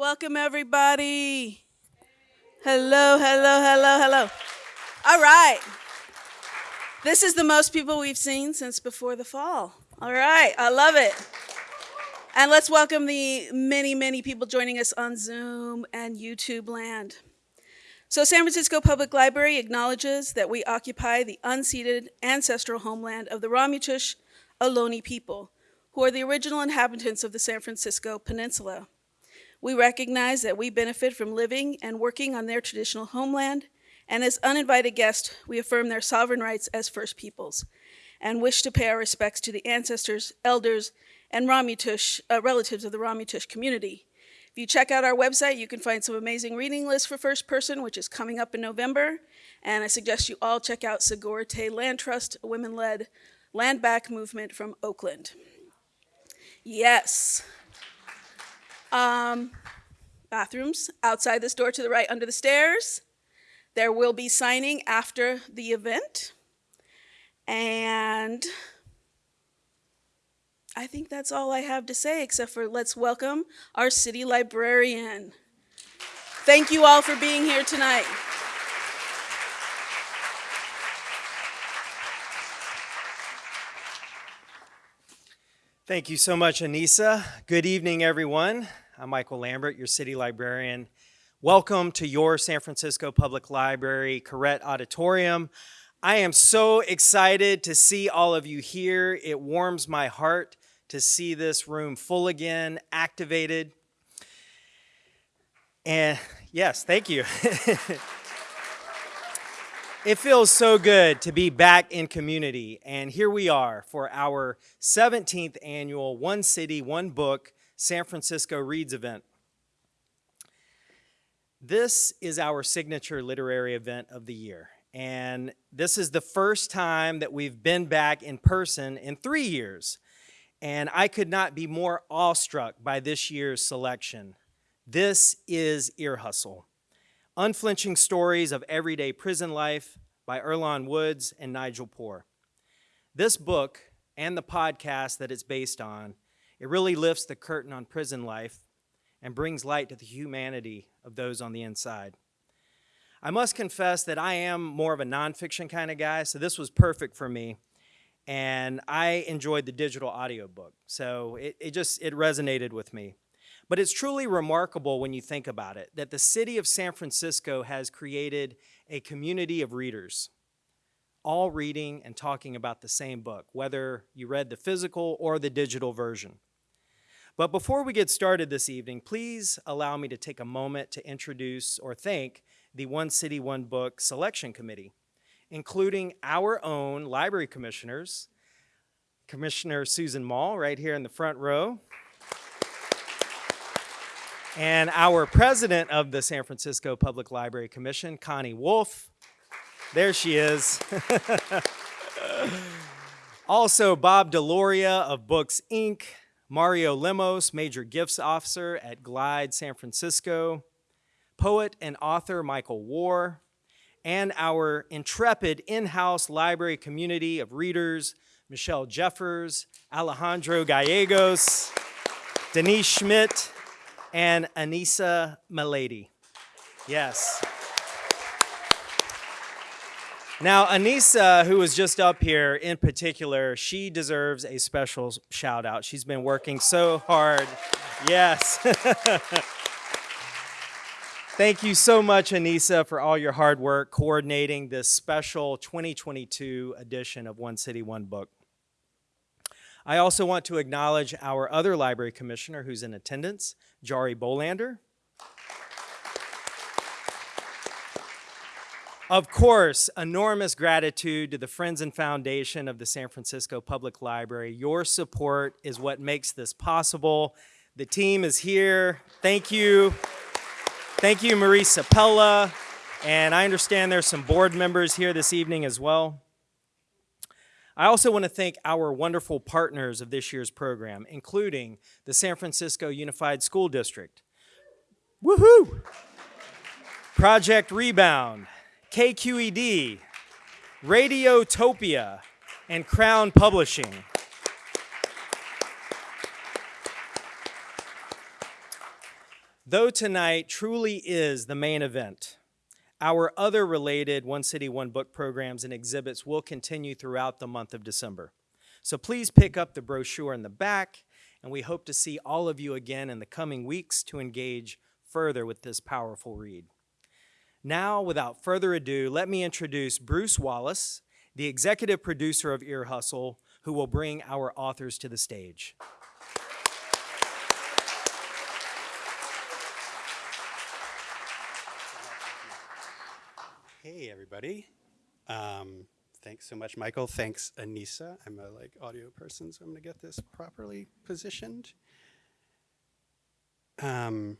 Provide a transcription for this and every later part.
Welcome, everybody. Hello, hello, hello, hello. All right. This is the most people we've seen since before the fall. All right, I love it. And let's welcome the many, many people joining us on Zoom and YouTube land. So, San Francisco Public Library acknowledges that we occupy the unceded ancestral homeland of the Ramaytush Ohlone people, who are the original inhabitants of the San Francisco Peninsula. We recognize that we benefit from living and working on their traditional homeland, and as uninvited guests, we affirm their sovereign rights as First Peoples and wish to pay our respects to the ancestors, elders, and Ramaytush, uh, relatives of the Ramaytush community. If you check out our website, you can find some amazing reading lists for first person, which is coming up in November. And I suggest you all check out Sogorea Land Trust, a women-led land back movement from Oakland. Yes. Um, bathrooms outside this door to the right under the stairs. There will be signing after the event. And I think that's all I have to say, except for let's welcome our city librarian. Thank you all for being here tonight. Thank you so much, Anissa. Good evening, everyone. I'm Michael Lambert, your city librarian. Welcome to your San Francisco Public Library Koret Auditorium. I am so excited to see all of you here. It warms my heart to see this room full again, activated. And yes, thank you. It feels so good to be back in community, and here we are for our 17th annual One City, One Book San Francisco Reads event. This is our signature literary event of the year, and this is the first time that we've been back in person in three years, and I could not be more awestruck by this year's selection. This is Ear Hustle. Unflinching Stories of Everyday Prison Life by Earlonne Woods and Nigel Poor. This book and the podcast that it's based on, it really lifts the curtain on prison life and brings light to the humanity of those on the inside. I must confess that I am more of a nonfiction kind of guy, so this was perfect for me. And I enjoyed the digital audiobook. So it, it just, it resonated with me. But it's truly remarkable when you think about it that the city of San Francisco has created a community of readers, all reading and talking about the same book, whether you read the physical or the digital version. But before we get started this evening, please allow me to take a moment to introduce or thank the One City, One Book Selection Committee, including our own library commissioners, Commissioner Susan Mall, right here in the front row, and our president of the San Francisco Public Library Commission, Connie Wolf. There she is. also, Bob Deloria of Books Inc., Mario Lemos, Major Gifts Officer at Glide San Francisco, poet and author Michael Warr, and our intrepid in-house library community of readers, Michelle Jeffers, Alejandro Gallegos, Denise Schmidt, and Anissa Milady. Yes. Now, Anissa, who was just up here in particular, she deserves a special shout out. She's been working so hard. Yes. Thank you so much, Anissa, for all your hard work coordinating this special 2022 edition of One City, One Book. I also want to acknowledge our other library commissioner who's in attendance, Jari Bolander. Of course, enormous gratitude to the Friends and Foundation of the San Francisco Public Library. Your support is what makes this possible. The team is here. Thank you. Thank you, Marie Ciepiela. And I understand there's some board members here this evening as well. I also want to thank our wonderful partners of this year's program, including the San Francisco Unified School District. Woohoo! Project Rebound, KQED, Radiotopia, and Crown Publishing. Though tonight truly is the main event, our other related One City, One Book programs and exhibits will continue throughout the month of December. So please pick up the brochure in the back, and we hope to see all of you again in the coming weeks to engage further with this powerful read. Now, without further ado, let me introduce Bruce Wallace, the executive producer of Ear Hustle, who will bring our authors to the stage. Hey, everybody. Um, thanks so much, Michael. Thanks, Anissa. I'm a like audio person, so I'm gonna get this properly positioned. Um,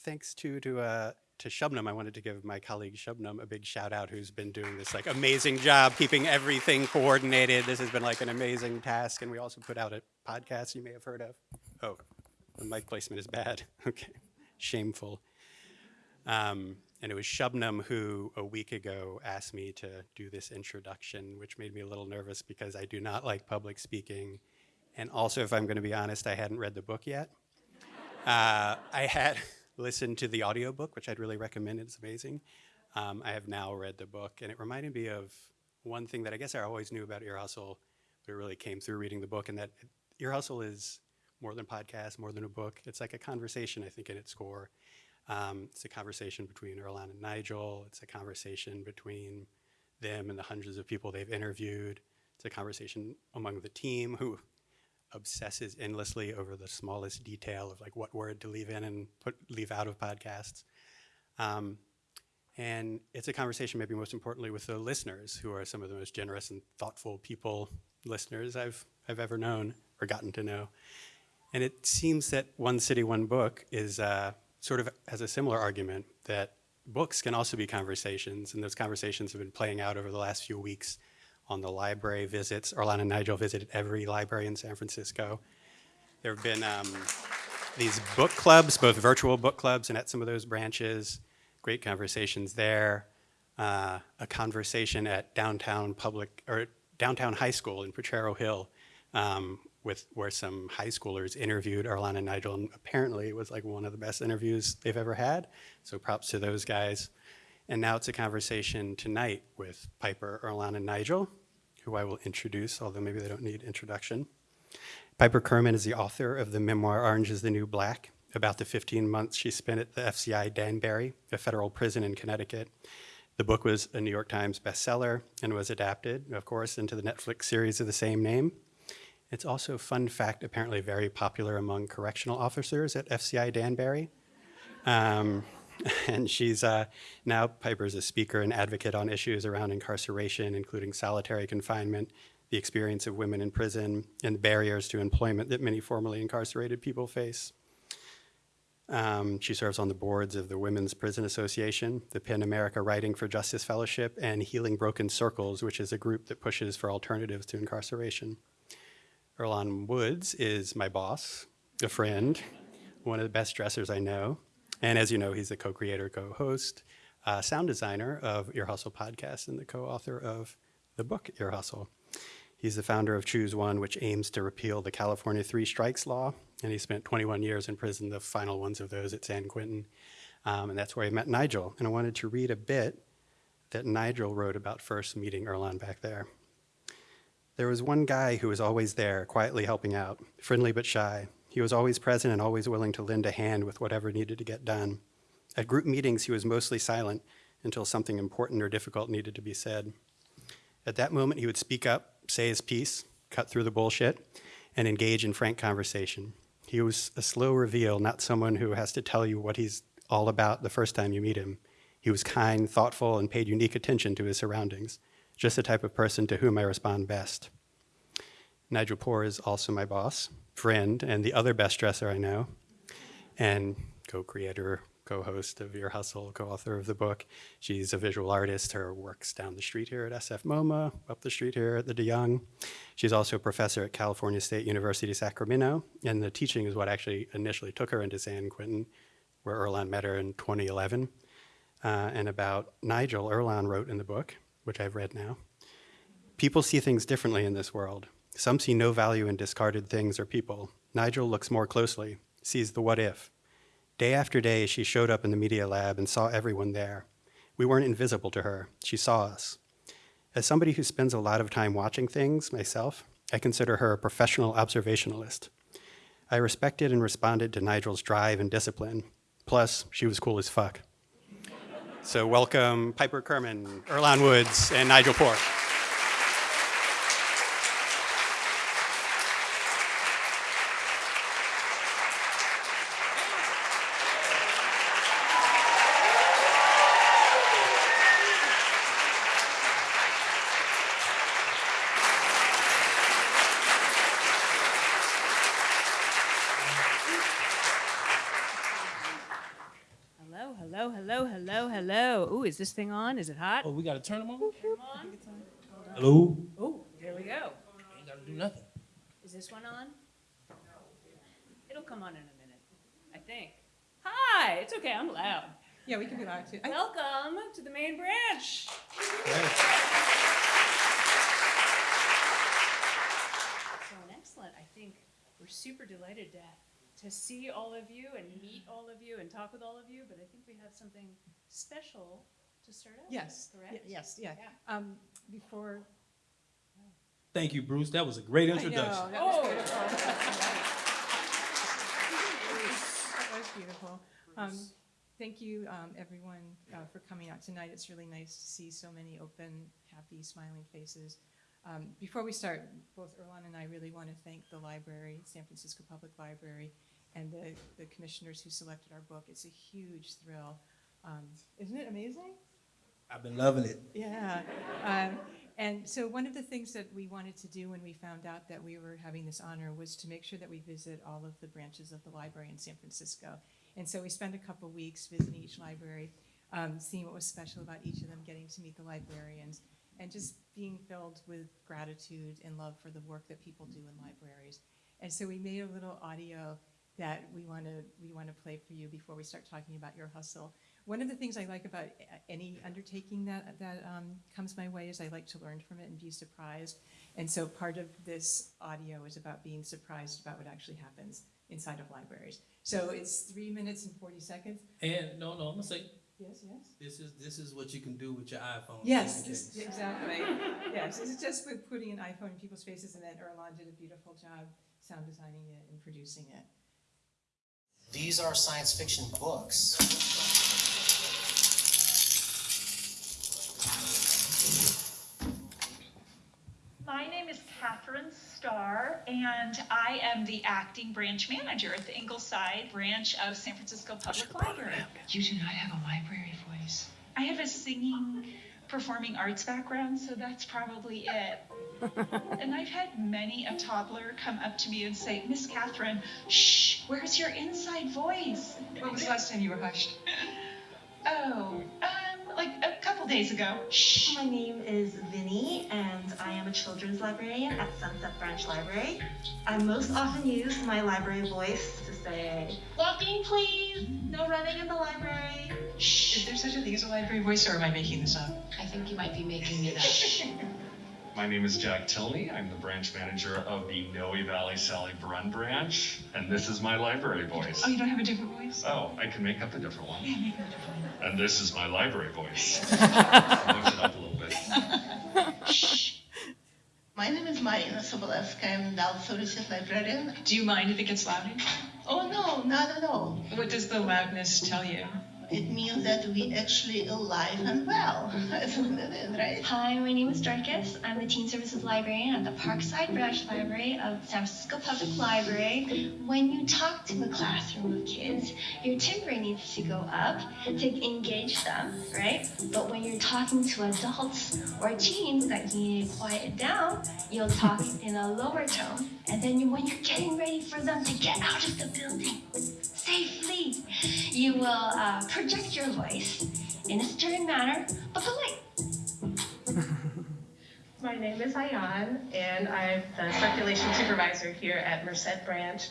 thanks to to uh, to Shubnum. I wanted to give my colleague Shubnum a big shout out, who's been doing this like amazing job keeping everything coordinated. This has been like an amazing task, and we also put out a podcast you may have heard of. Oh, the mic placement is bad. Okay, shameful. Um, and it was Shubnum who a week ago asked me to do this introduction, which made me a little nervous because I do not like public speaking. And also, if I'm going to be honest, I hadn't read the book yet. Uh, I had listened to the audiobook, which I'd really recommend. It's amazing. Um, I have now read the book, and it reminded me of one thing that I guess I always knew about Ear Hustle, but it really came through reading the book, and that Ear Hustle is more than podcast, more than a book. It's like a conversation, I think, in its core. Um, it's a conversation between Earlonne and Nigel. It's a conversation between them and the hundreds of people they've interviewed. It's a conversation among the team who obsesses endlessly over the smallest detail of like what word to leave in and put leave out of podcasts. Um, and it's a conversation, maybe most importantly, with the listeners, who are some of the most generous and thoughtful people, listeners I've I've ever known or gotten to know. And it seems that one city, one book is. Uh, sort of has a similar argument that books can also be conversations, and those conversations have been playing out over the last few weeks on the library visits. Earlonne and Nigel visited every library in San Francisco. There have been um, these book clubs, both virtual book clubs and at some of those branches. Great conversations there. Uh, a conversation at downtown public or downtown high school in Potrero Hill um, with where some high schoolers interviewed Earlonne and Nigel, and apparently it was like one of the best interviews they've ever had. So props to those guys. And now it's a conversation tonight with Piper, Earlonne, and Nigel, who I will introduce, although maybe they don't need introduction. Piper Kerman is the author of the memoir Orange is the New Black, about the 15 months she spent at the FCI Danbury, a federal prison in Connecticut. The book was a New York Times bestseller and was adapted, of course, into the Netflix series of the same name. It's also, a fun fact, apparently very popular among correctional officers at FCI Danbury. Um, and she's uh, now, Piper's a speaker and advocate on issues around incarceration, including solitary confinement, the experience of women in prison, and barriers to employment that many formerly incarcerated people face. Um, she serves on the boards of the Women's Prison Association, the PEN America Writing for Justice Fellowship, and Healing Broken Circles, which is a group that pushes for alternatives to incarceration. Earlonne Woods is my boss, a friend, one of the best dressers I know. And as you know, he's the co-creator, co-host, uh, sound designer of Ear Hustle podcast and the co-author of the book Ear Hustle. He's the founder of Choose One, which aims to repeal the California three strikes law. And he spent 21 years in prison, the final ones of those at San Quentin. Um, and that's where I met Nigel. And I wanted to read a bit that Nigel wrote about first meeting Earlonne back there. There was one guy who was always there, quietly helping out, friendly but shy. He was always present and always willing to lend a hand with whatever needed to get done. At group meetings, he was mostly silent until something important or difficult needed to be said. At that moment, he would speak up, say his piece, cut through the bullshit, and engage in frank conversation. He was a slow reveal, not someone who has to tell you what he's all about the first time you meet him. He was kind, thoughtful, and paid unique attention to his surroundings just the type of person to whom I respond best. Nigel Poor is also my boss, friend, and the other best dresser I know, and co-creator, co-host of Ear Hustle, co-author of the book. She's a visual artist. Her work's down the street here at SF MoMA, up the street here at the DeYoung. She's also a professor at California State University, Sacramento, and the teaching is what actually initially took her into San Quentin, where Earlonne met her in 2011. Uh, and about Nigel, Earlonne wrote in the book, which I've read now. People see things differently in this world. Some see no value in discarded things or people. Nigel looks more closely, sees the what if. Day after day, she showed up in the media lab and saw everyone there. We weren't invisible to her, she saw us. As somebody who spends a lot of time watching things myself, I consider her a professional observationalist. I respected and responded to Nigel's drive and discipline. Plus, she was cool as fuck. So welcome Piper Kerman, Earlonne Woods, and Nigel Poor. Hello, hello, hello, hello, hello. Ooh, is this thing on? Is it hot? Oh, we gotta turn them on? Come on. Hello? Oh, there we go. Ain't gotta do nothing. Is this one on? It'll come on in a minute, I think. Hi, it's okay, I'm loud. Yeah, we can be loud too. I- Welcome to the main branch. So excellent. I think we're super delighted to to see all of you and meet all of you and talk with all of you. But I think we have something special to start out. Yes, correct. yes, yeah. Yeah. Um, before. Thank you, Bruce. That was a great I know, introduction. that was Oh. beautiful. That was beautiful. Um, thank you, um, everyone, uh, for coming out tonight. It's really nice to see so many open, happy, smiling faces. Um, before we start, both Earlonne and I really want to thank the library, San Francisco Public Library, and the, the commissioners who selected our book. It's a huge thrill. Um, isn't it amazing? I've been loving it. Yeah. Um, and so one of the things that we wanted to do when we found out that we were having this honor was to make sure that we visit all of the branches of the library in San Francisco. And so we spent a couple weeks visiting each library, um, seeing what was special about each of them, getting to meet the librarians, and just being filled with gratitude and love for the work that people do in libraries. And so we made a little audio that we want to we want to play for you before we start talking about Ear Hustle. One of the things I like about any undertaking that that um, comes my way is I like to learn from it and be surprised. And so part of this audio is about being surprised about what actually happens inside of libraries. So it's three minutes and forty seconds. And no, no, I'm gonna say Yes, yes. this is this is what you can do with your iPhone. Yes, just in this- case. exactly. Yes, it's just with putting an iPhone in people's faces, and then Earlonne did a beautiful job sound designing it and producing it. These are science fiction books. My name is Catherine Starr, and I am the acting branch manager at the Ingleside branch of San Francisco Public Library. You do not have a library voice. I have a singing, performing arts background, so that's probably it. and I've had many a toddler come up to me and say, Miss Catherine, shh, where's your inside voice? When was the last time you were hushed? Oh, um, like a couple days ago. Shh. My name is Vinny, and I am a children's librarian at Sunset Branch Library. I most often use my library voice to say, Walking, please! No running in the library. Shh. Is there such a thing as a library voice, or am I making this up? I think you might be making it up. My name is Jack Tilney. I'm the branch manager of the Noe Valley Sally Brunn branch, and this is my library voice. Oh, you don't have a different voice? Oh, I can make up a different one. Yeah, make it a different one. And this is my library voice. Switch it up a little bit. My name is Marina Sobolewska. I'm the associate librarian. Do you mind if it gets louder? Oh no, not at all. What does the loudness tell you? It means that we actually alive and well, right? Hi, my name is Dorcas. I'm the Teen Services Librarian at the Parkside Branch Library of San Francisco Public Library. When you talk to a classroom of kids, your timbre needs to go up to engage them, right? But when you're talking to adults or teens that you need to quiet down, you'll talk in a lower tone. And then when you're getting ready for them to get out of the building safely, you will uh, project your voice in a stern manner, but polite. My name is Ayan, and I'm the circulation supervisor here at Merced Branch.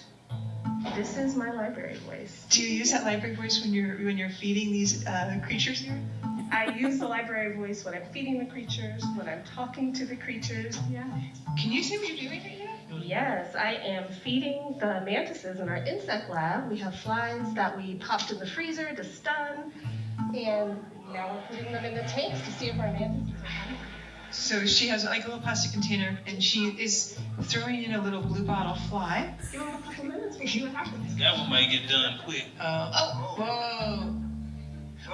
This is my library voice. Do you use that library voice when you're when you're feeding these uh, creatures here? I use the library voice when I'm feeding the creatures, when I'm talking to the creatures. Yeah. Can you see what you're doing right now? Yes, I am feeding the mantises in our insect lab. We have flies that we popped in the freezer to stun, and now we're putting them in the tanks to see if our mantises are hungry. So she has like a little plastic container and she is throwing in a little blue bottle fly. Give them a couple minutes, we'll see what happens. That one might get done quick. Uh, oh, whoa.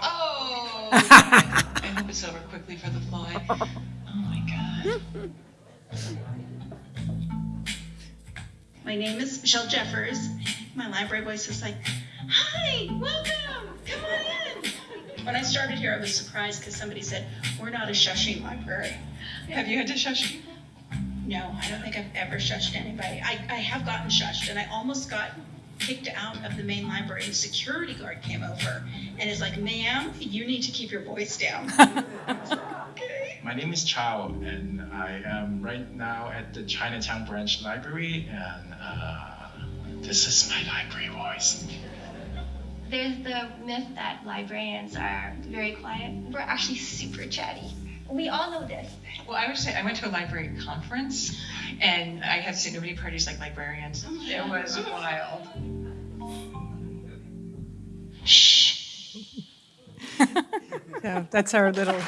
Oh! I hope it's over quickly for the fly. Oh my god. My name is Michelle Jeffers. My library voice is like, Hi, welcome, come on in. When I started here, I was surprised because somebody said, We're not a shushing library. Have you had to shush people? No, I don't think I've ever shushed anybody. I, I have gotten shushed, and I almost got kicked out of the main library. The security guard came over and is like, Ma'am, you need to keep your voice down. My name is Chao, and I am right now at the Chinatown Branch Library, and uh, this is my library voice. There's the myth that librarians are very quiet. We're actually super chatty. We all know this. Well, I would say I went to a library conference and I have seen nobody parties like librarians. Oh it was wild. Shh. yeah, that's our little.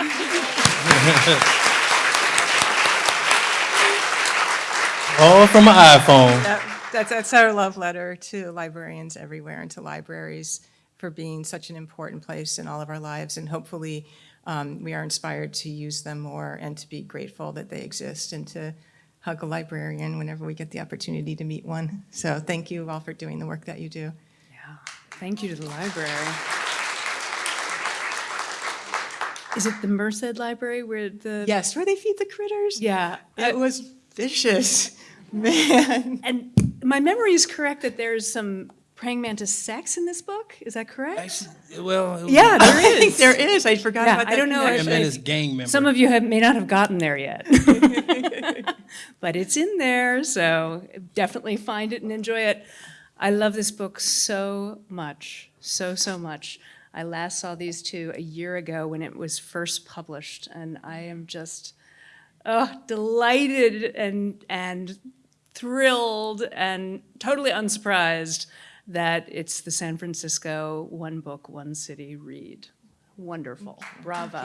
All from an iPhone. That- That's, that's our love letter to librarians everywhere and to libraries for being such an important place in all of our lives. And hopefully, um, we are inspired to use them more and to be grateful that they exist and to hug a librarian whenever we get the opportunity to meet one. So thank you all for doing the work that you do. Yeah, thank you to the library. Is it the Merced Library where the? Yes, where they feed the critters. Yeah. It was vicious, man. And my memory is correct that there's some praying mantis sex in this book. Is that correct? Actually, well, Yeah, there I think there is. I forgot Yeah, about that. I don't know Praying if- Mantis gang member. Some of you have, may not have gotten there yet. but it's in there, so definitely find it and enjoy it. I love this book so much, so, so much. I last saw these two a year ago when it was first published, and I am just oh, delighted and, and thrilled and totally unsurprised that it's the San Francisco One Book, One City read. Wonderful. Bravo.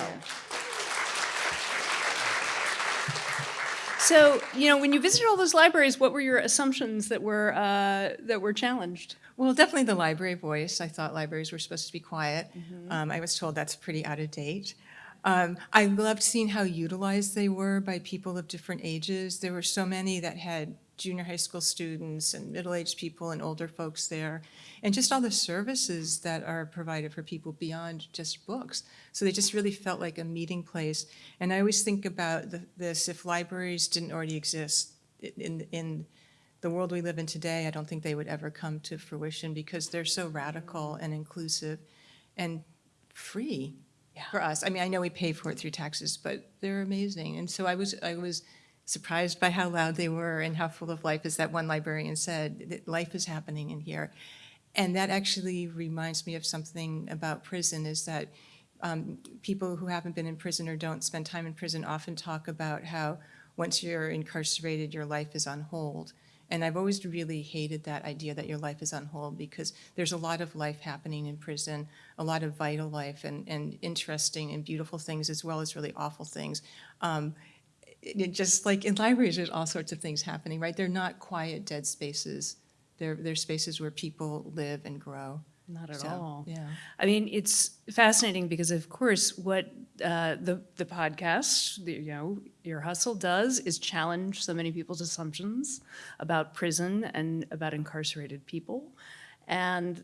So, you know, when you visited all those libraries, what were your assumptions that were uh, that were challenged? Well, definitely the library voice. I thought libraries were supposed to be quiet. Um, I was told that's pretty out of date. Um, I loved seeing how utilized they were by people of different ages. There were so many that had junior high school students and middle-aged people and older folks there, and just all the services that are provided for people beyond just books. So they just really felt like a meeting place. And I always think about the, this, if libraries didn't already exist in, in the world we live in today, I don't think they would ever come to fruition because they're so radical and inclusive and free for us. I mean, I know we pay for it through taxes, but they're amazing. And so I was, I was surprised by how loud they were and how full of life, as that one librarian said, that life is happening in here. And that actually reminds me of something about prison, is that um, people who haven't been in prison or don't spend time in prison often talk about how once you're incarcerated, your life is on hold. And I've always really hated that idea that your life is on hold because there's a lot of life happening in prison, a lot of vital life and, and interesting and beautiful things as well as really awful things. Um, it, just like in libraries, there's all sorts of things happening, right? They're not quiet, dead spaces. They're, they're spaces where people live and grow. Not at So, all. Yeah. I mean, it's fascinating because, of course, what uh, the the podcast, the, you know, Ear Hustle does is challenge so many people's assumptions about prison and about incarcerated people, and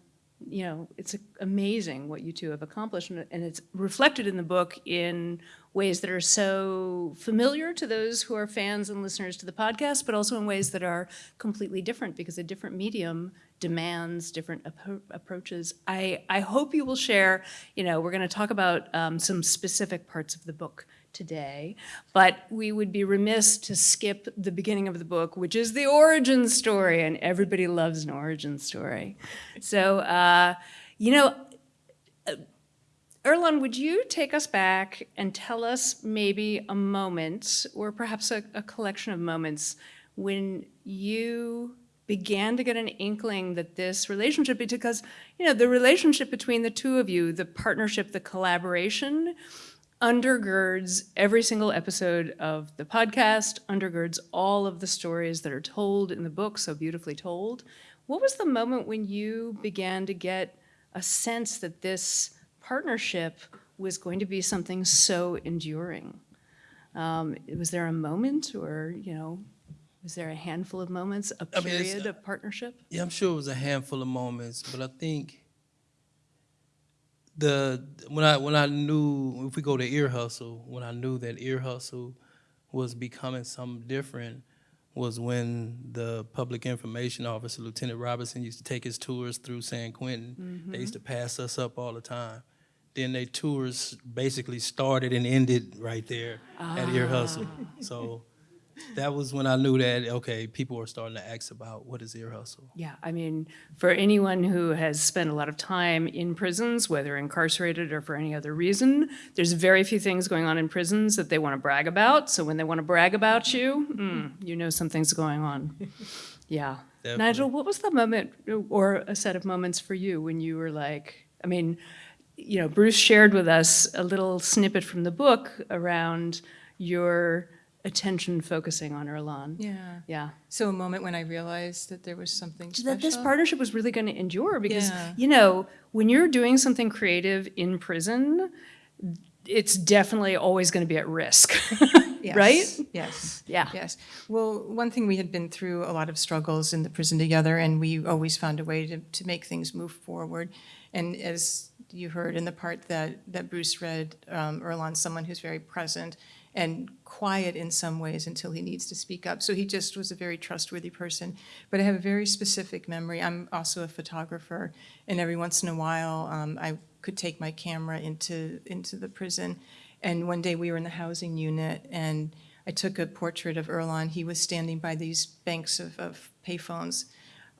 you know, it's amazing what you two have accomplished, and it's reflected in the book in ways that are so familiar to those who are fans and listeners to the podcast, but also in ways that are completely different because a different medium demands different appro- approaches. I, I hope you will share, you know, we're going to talk about um, some specific parts of the book today, but we would be remiss to skip the beginning of the book, which is the origin story, and everybody loves an origin story. So, uh, you know, Earlonne, would you take us back and tell us maybe a moment, or perhaps a, a collection of moments, when you began to get an inkling that this relationship, because, you know, the relationship between the two of you, the partnership, the collaboration, undergirds every single episode of the podcast, undergirds all of the stories that are told in the book, so beautifully told. What was the moment when you began to get a sense that this partnership was going to be something so enduring? Um, was there a moment or, you know, was there a handful of moments, a mean, it's- period of partnership? Yeah, I'm sure it was a handful of moments, but I think the when I when I knew if we go to ear hustle, when I knew that ear hustle was becoming something different was when the public information officer, Lieutenant Robinson, used to take his tours through San Quentin. They used mm-hmm. to pass us up all the time. Then their tours basically started and ended right there at Ear ah. Hustle. So that was when I knew that, okay, people were starting to ask about what is Ear Hustle. Yeah, I mean, for anyone who has spent a lot of time in prisons, whether incarcerated or for any other reason, there's very few things going on in prisons that they want to brag about. So when they want to brag about you, mm, you know something's going on. Yeah. Definitely. Nigel, what was the moment or a set of moments for you when you were like, I mean, you know, Bruce shared with us a little snippet from the book around your attention focusing on Earlonne. Yeah. Yeah. So a moment when I realized that there was something special. that this partnership was really going to endure because Yeah. you know when you're doing something creative in prison it's definitely always going to be at risk right Yes, Yes. Yeah. Yes. Well, one thing we had been through a lot of struggles in the prison together, and we always found a way to, to make things move forward. And as you heard in the part that, that Bruce read, um, Earlonne's someone who's very present and quiet in some ways until he needs to speak up. So he just was a very trustworthy person. But I have a very specific memory. I'm also a photographer, and every once in a while, um, I could take my camera into, into the prison. And one day we were in the housing unit, and I took a portrait of Earlonne. He was standing by these banks of, of payphones.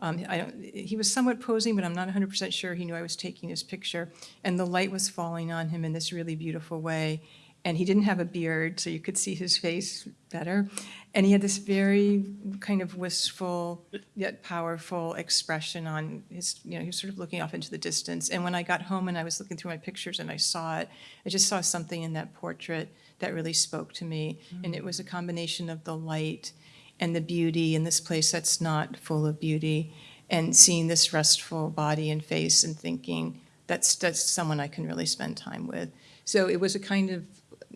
Um, he was somewhat posing, but I'm not 100% sure he knew I was taking his picture. And the light was falling on him in this really beautiful way. And he didn't have a beard, so you could see his face better. And he had this very kind of wistful yet powerful expression on his, you know, he was sort of looking off into the distance. And when I got home and I was looking through my pictures and I saw it, I just saw something in that portrait that really spoke to me. Mm. And it was a combination of the light and the beauty in this place that's not full of beauty, and seeing this restful body and face and thinking, that's, that's someone I can really spend time with. So it was a kind of,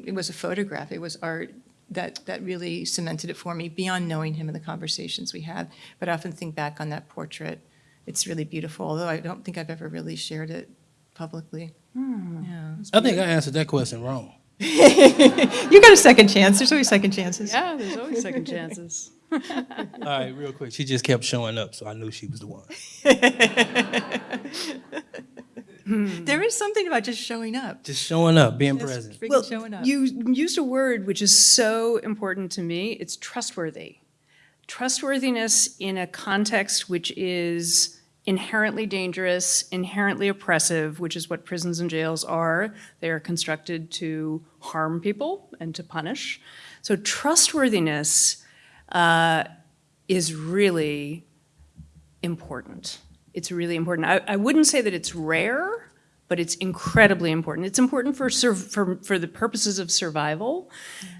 it was a photograph, it was art that, that really cemented it for me, beyond knowing him and the conversations we had. But I often think back on that portrait, it's really beautiful, although I don't think I've ever really shared it publicly. Hmm. Yeah. I think I answered that question wrong. You got a second chance, there's always second chances. yeah there's always second chances All right, real quick. She just kept showing up, so I knew she was the one. There is something about just showing up. Just showing up, being Just present. freaking showing up. you used a word which is so important to me it's trustworthy trustworthiness in a context which is inherently dangerous inherently oppressive which is what prisons and jails are they are constructed to harm people and to punish so trustworthiness uh, is really important. It's really important. I, I wouldn't say that it's rare, but it's incredibly important. It's important for, for, for the purposes of survival.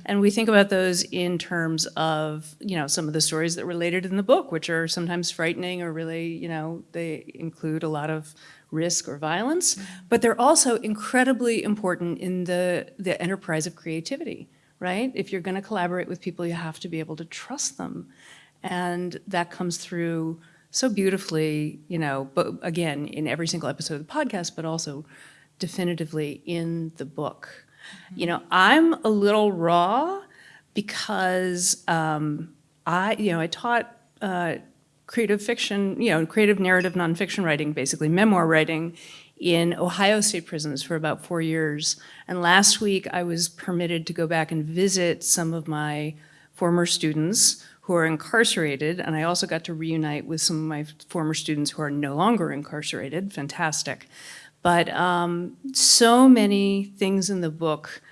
And we think about those in terms of, you know, some of the stories that related in the book, which are sometimes frightening or really, you know, they include a lot of risk or violence, but they're also incredibly important in the, the enterprise of creativity, right? If you're gonna collaborate with people, you have to be able to trust them. And that comes through so beautifully, you know, but again, in every single episode of the podcast, but also definitively in the book. You know, I'm a little raw because um, I, you know, I taught uh, creative fiction, you know, creative narrative nonfiction writing, basically memoir writing in Ohio State prisons for about four years. And last week I was permitted to go back and visit some of my former students who are incarcerated, and I also got to reunite with some of my former students who are no longer incarcerated, fantastic. But um, so many things in the book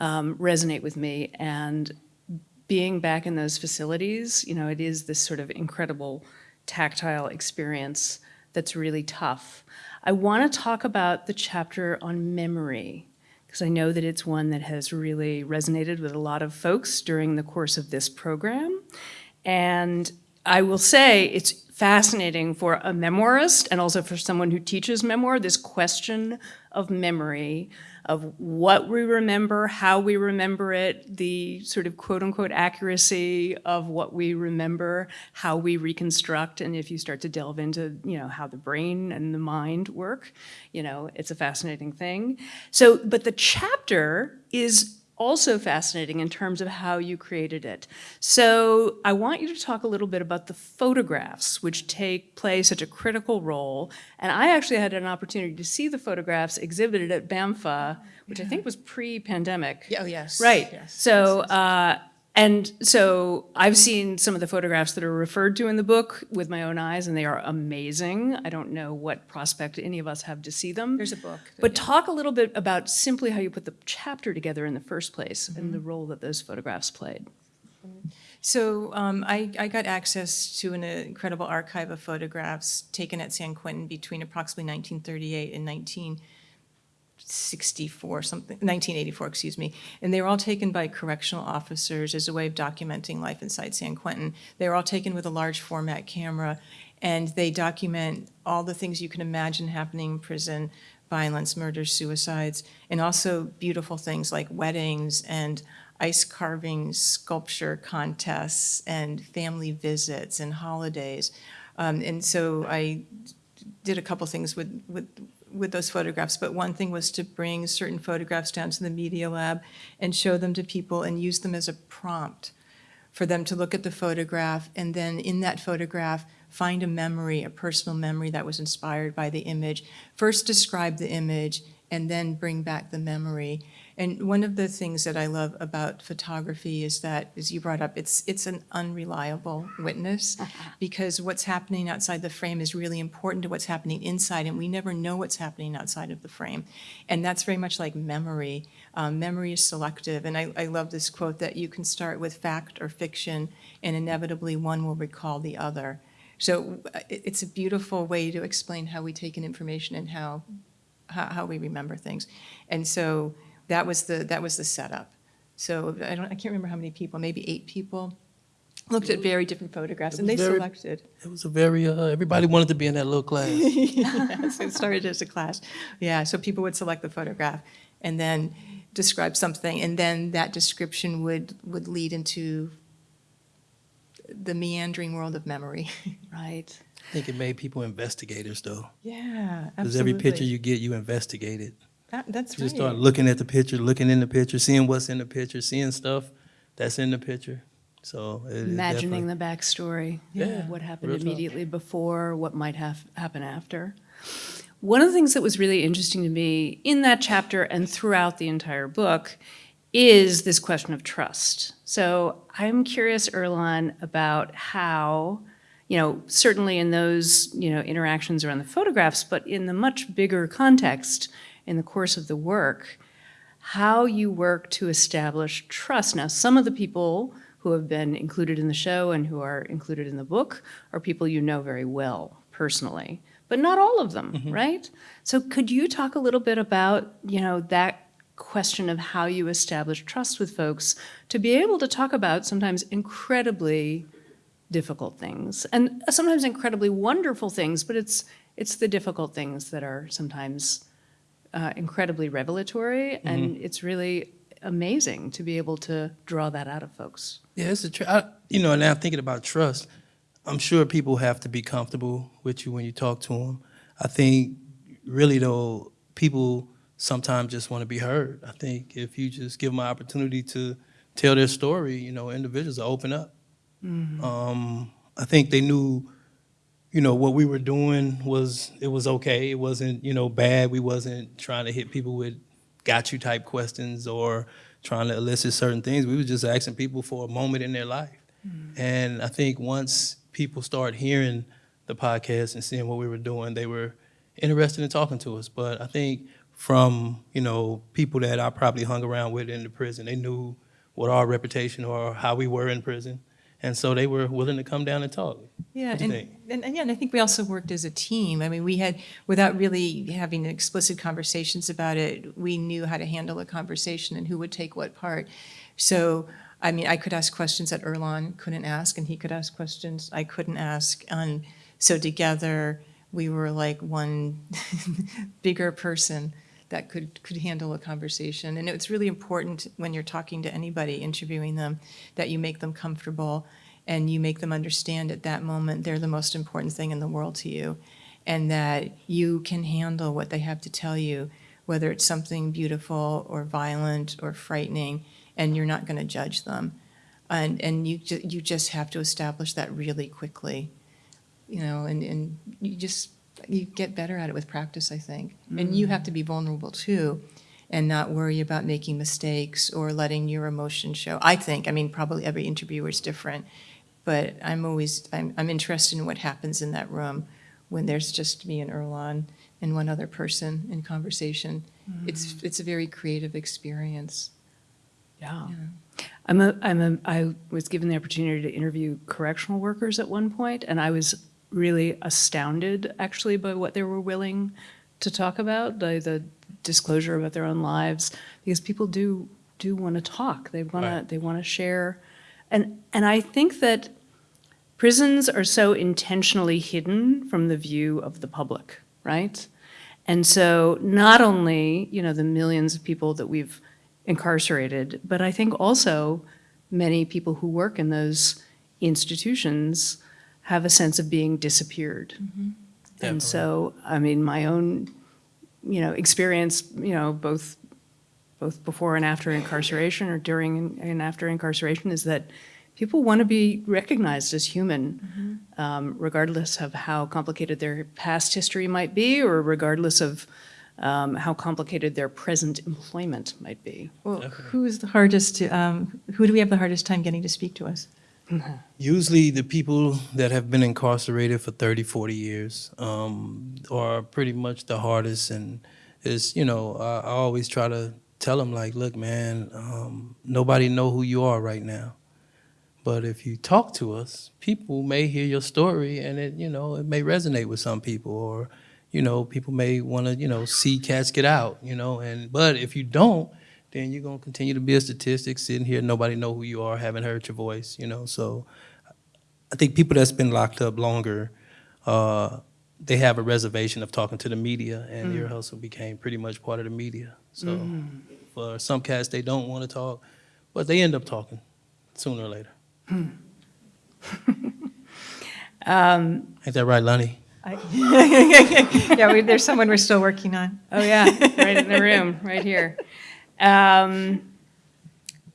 um, resonate with me, and being back in those facilities, you know, it is this sort of incredible tactile experience that's really tough. I want to talk about the chapter on memory because I know that it's one that has really resonated with a lot of folks during the course of this program. And I will say it's fascinating for a memoirist and also for someone who teaches memoir, this question of memory, of what we remember, how we remember it, the sort of quote unquote accuracy of what we remember, how we reconstruct, and if you start to delve into, you know, how the brain and the mind work, you know, it's a fascinating thing. So, but the chapter is also fascinating in terms of how you created it. So I want you to talk a little bit about the photographs, which take play such a critical role. And I actually had an opportunity to see the photographs exhibited at BAMFA, which I think was pre-pandemic. Oh, yes. Right. Yes. So, uh, and so I've seen some of the photographs that are referred to in the book with my own eyes, and they are amazing. I don't know what prospect any of us have to see them. There's a book. But talk a little bit about simply how you put the chapter together in the first place and the role that those photographs played. So um, I, I got access to an incredible archive of photographs taken at San Quentin between approximately 1938 and 1964, something, 1984, excuse me. And they were all taken by correctional officers as a way of documenting life inside San Quentin. They were all taken with a large format camera, and they document all the things you can imagine happening in prison, violence, murders suicides, and also beautiful things like weddings and ice carving, sculpture contests, and family visits and holidays. Um, and so I did a couple things with, with, with those photographs, but one thing was to bring certain photographs down to the media lab and show them to people and use them as a prompt for them to look at the photograph and then in that photograph find a memory, a personal memory that was inspired by the image. First describe the image and then bring back the memory. And one of the things that I love about photography is that, as you brought up, it's it's an unreliable witness because what's happening outside the frame is really important to what's happening inside, and we never know what's happening outside of the frame. And that's very much like memory. Um, memory is selective, and I, I love this quote that you can start with fact or fiction, and inevitably one will recall the other. So uh, it's a beautiful way to explain how we take in information and how how, how we remember things. And so that was the that was the setup. So I don't I can't remember how many people, maybe eight people, looked at very different photographs and they very- selected. It was a very, uh, everybody wanted to be in that little class. yes, it started as a class. Yeah, so people would select the photograph and then describe something, and then that description would would lead into the meandering world of memory. Right. I think it made people investigators though. Yeah, absolutely. Because every picture you get, you investigate it. That, that's You right. just start looking at the picture, looking in the picture, seeing what's in the picture, seeing stuff that's in the picture. So it, it Imagining the backstory Yeah, of what happened real talk. immediately before, what might have happen after. One of the things that was really interesting to me in that chapter and throughout the entire book is this question of trust. So I'm curious, Earlonne, about how, you know, certainly in those, you know, interactions around the photographs, but in the much bigger context in the course of the work, how you work to establish trust. Now, some of the people who have been included in the show and who are included in the book are people you know very well personally, but not all of them, mm-hmm. right? So could you talk a little bit about, you know, that question of how you establish trust with folks to be able to talk about sometimes incredibly difficult things and sometimes incredibly wonderful things, but it's it's the difficult things that are sometimes uh, incredibly revelatory, and it's really amazing to be able to draw that out of folks. Yeah, it's a tr- I, you know. Now thinking about trust, I'm sure people have to be comfortable with you when you talk to them. I think really though, people sometimes just want to be heard. I think if you just give them an opportunity to tell their story, you know, individuals will open up. Um, I think they knew, you know, what we were doing was it was okay. It wasn't you know bad. We wasn't trying to hit people with got you type questions or trying to elicit certain things. We were just asking people for a moment in their life. Mm-hmm. And I think once people start hearing the podcast and seeing what we were doing, they were interested in talking to us. But I think from, you know, people that I probably hung around with in the prison, they knew what our reputation or how we were in prison. And so they were willing to come down and talk. Yeah, What do you and, and, and yeah, and I think we also worked as a team. I mean, we had, without really having explicit conversations about it, we knew how to handle a conversation and who would take what part. So, I mean, I could ask questions that Earlonne couldn't ask, and he could ask questions I couldn't ask. And so together, we were like one bigger person that could, could handle a conversation. And it's really important when you're talking to anybody, interviewing them, that you make them comfortable and you make them understand at that moment they're the most important thing in the world to you and that you can handle what they have to tell you, whether it's something beautiful or violent or frightening, and you're not going to judge them. And, and you, ju- you just have to establish that really quickly, you know, and, and you just, you get better at it with practice, I think. And you mm. have to be vulnerable too and not worry about making mistakes or letting your emotion show. I think, I mean, probably every interviewer is different, but I'm always, I'm, I'm interested in what happens in that room when there's just me and Earlonne and one other person in conversation. It's, mm. it's a very creative experience. Yeah. I'm a, I'm a, I was given the opportunity to interview correctional workers at one point, and I was really astounded actually by what they were willing to talk about, the, the disclosure about their own lives, because people do do want to talk. They want Right. to they want to share, and and I think that prisons are so intentionally hidden from the view of the public, right? And so not only, you know, the millions of people that we've incarcerated, but I think also many people who work in those institutions have a sense of being disappeared. And so, I mean, my own, you know, experience, you know, both both before and after incarceration or during and- and after incarceration is that people want to be recognized as human, um, regardless of how complicated their past history might be or regardless of um, how complicated their present employment might be. Well, who's the hardest to, um, who do we have the hardest time getting to speak to us? Usually the people that have been incarcerated for 30, 40 years um, are pretty much the hardest. And it's, you know, I, I always try to tell them like, look, man, um, nobody know who you are right now. But if you talk to us, people may hear your story and it, you know, it may resonate with some people or, you know, people may want to, you know, see cats get out, you know, and, but if you don't, then you're going to continue to be a statistic sitting here, nobody know who you are, haven't heard your voice, you know, so I think people that's been locked up longer, uh, they have a reservation of talking to the media, and mm. Ear Hustle became pretty much part of the media. So mm-hmm. for some cats, they don't want to talk, but they end up talking sooner or later. Um, Ain't that right, Lonnie? I- Yeah, we- there's someone we're still working on. Oh, yeah, right in the room, right here. Um,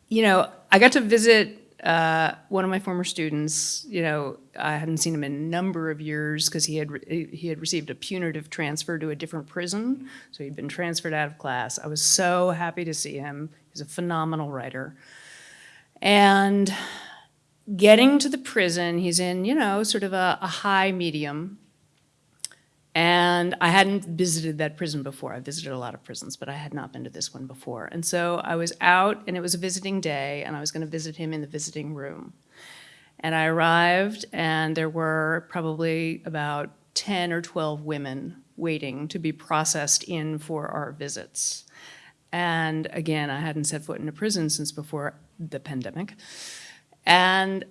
you know, I got to visit uh, one of my former students. You know, I hadn't seen him in a number of years because he had he had received a punitive transfer to a different prison, so he'd been transferred out of class. I was so happy to see him. He's a phenomenal writer, and getting to the prison, he's in you know sort of a, a high medium and I hadn't visited that prison before. I visited a lot of prisons, but I had not been to this one before. And so I was out, and it was a visiting day, and I was going to visit him in the visiting room. And I arrived, and there were probably about 10 or 12 women waiting to be processed in for our visits. And again, I hadn't set foot in a prison since before the pandemic. And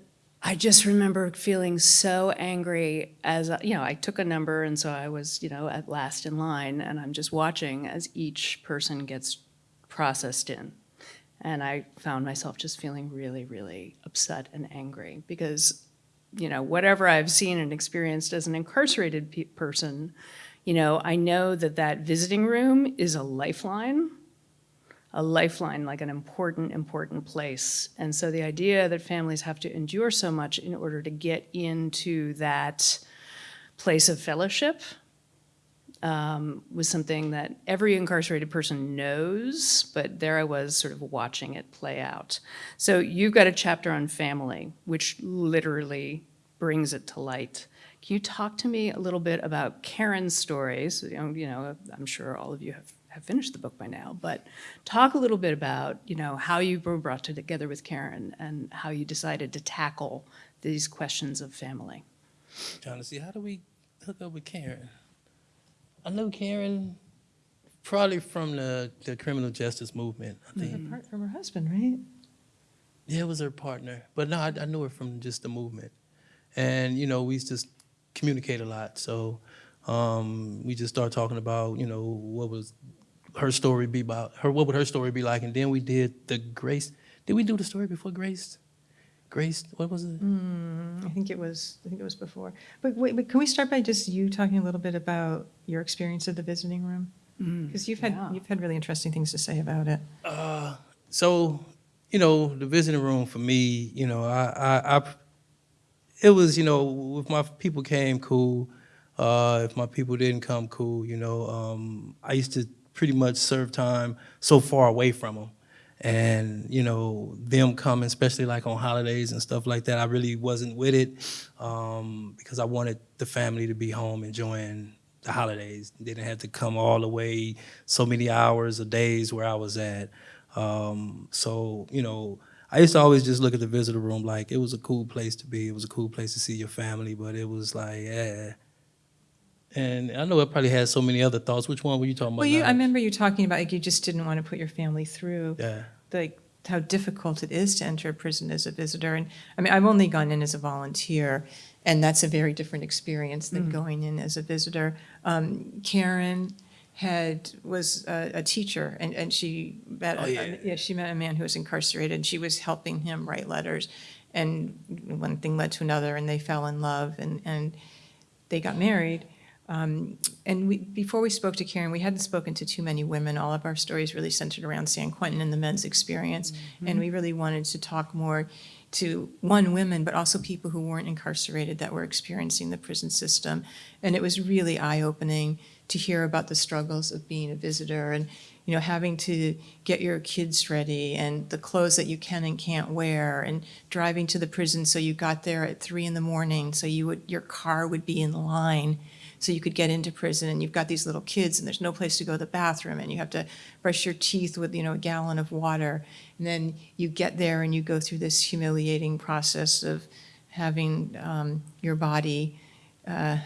I just remember feeling so angry as, you know, I took a number and so I was, you know, at last in line and I'm just watching as each person gets processed in. And I found myself just feeling really, really upset and angry because, you know, whatever I've seen and experienced as an incarcerated pe- person, you know, I know that that visiting room is a lifeline a lifeline, like an important, important place. And so the idea that families have to endure so much in order to get into that place of fellowship um, was something that every incarcerated person knows, but there I was sort of watching it play out. So you've got a chapter on family, which literally brings it to light. Can you talk to me a little bit about Karen's stories? You know, you know, I'm sure all of you have, have finished the book by now, but talk a little bit about, you know, how you were brought together with Karen and how you decided to tackle these questions of family. Trying to see how do we hook up with Karen? I knew Karen probably from the, the criminal justice movement. I think. Apart from her husband, right? Yeah, it was her partner, but no, I, I knew her from just the movement, and you know we used to communicate a lot. So um, we just started talking about you know what was her story be about her what would her story be like, and then we did the Grace. Did we do the story before Grace? Grace, what was it? I think it was, I think it was before. But wait, but can we start by just you talking a little bit about your experience of the visiting room? Because you've had, yeah. you've had really interesting things to say about it. Uh, so, you know, the visiting room for me, you know, I, I, I it was, you know, if my people came, cool. Uh, if my people didn't come, cool. You know, um, I used to pretty much serve time so far away from them, and you know, them coming, especially like on holidays and stuff like that. I really wasn't with it um, because I wanted the family to be home enjoying the holidays. They didn't have to come all the way so many hours or days where I was at. Um, so, you know, I used to always just look at the visitor room like it was a cool place to be. It was a cool place to see your family, but it was like, yeah. And I know it probably had so many other thoughts. Which one were you talking about? Well, you, I remember you talking about, like, you just didn't want to put your family through, Yeah. like, how difficult it is to enter a prison as a visitor. And, I mean, I've only gone in as a volunteer, and that's a very different experience than going in as a visitor. Um, Karen had, was a, a teacher, and, and she met, Oh, a- yeah. yeah, she met a man who was incarcerated, and she was helping him write letters. And one thing led to another, and they fell in love, and, and they got married. Um, and we, before we spoke to Karen, we hadn't spoken to too many women. All of our stories really centered around San Quentin and the men's experience. And we really wanted to talk more to, one, women, but also people who weren't incarcerated that were experiencing the prison system. And it was really eye-opening to hear about the struggles of being a visitor and, you know, having to get your kids ready and the clothes that you can and can't wear and driving to the prison so you got there at three in the morning so you would, your car would be in line so you could get into prison and you've got these little kids and there's no place to go to the bathroom and you have to brush your teeth with you know a gallon of water. And then you get there and you go through this humiliating process of having um, your body uh,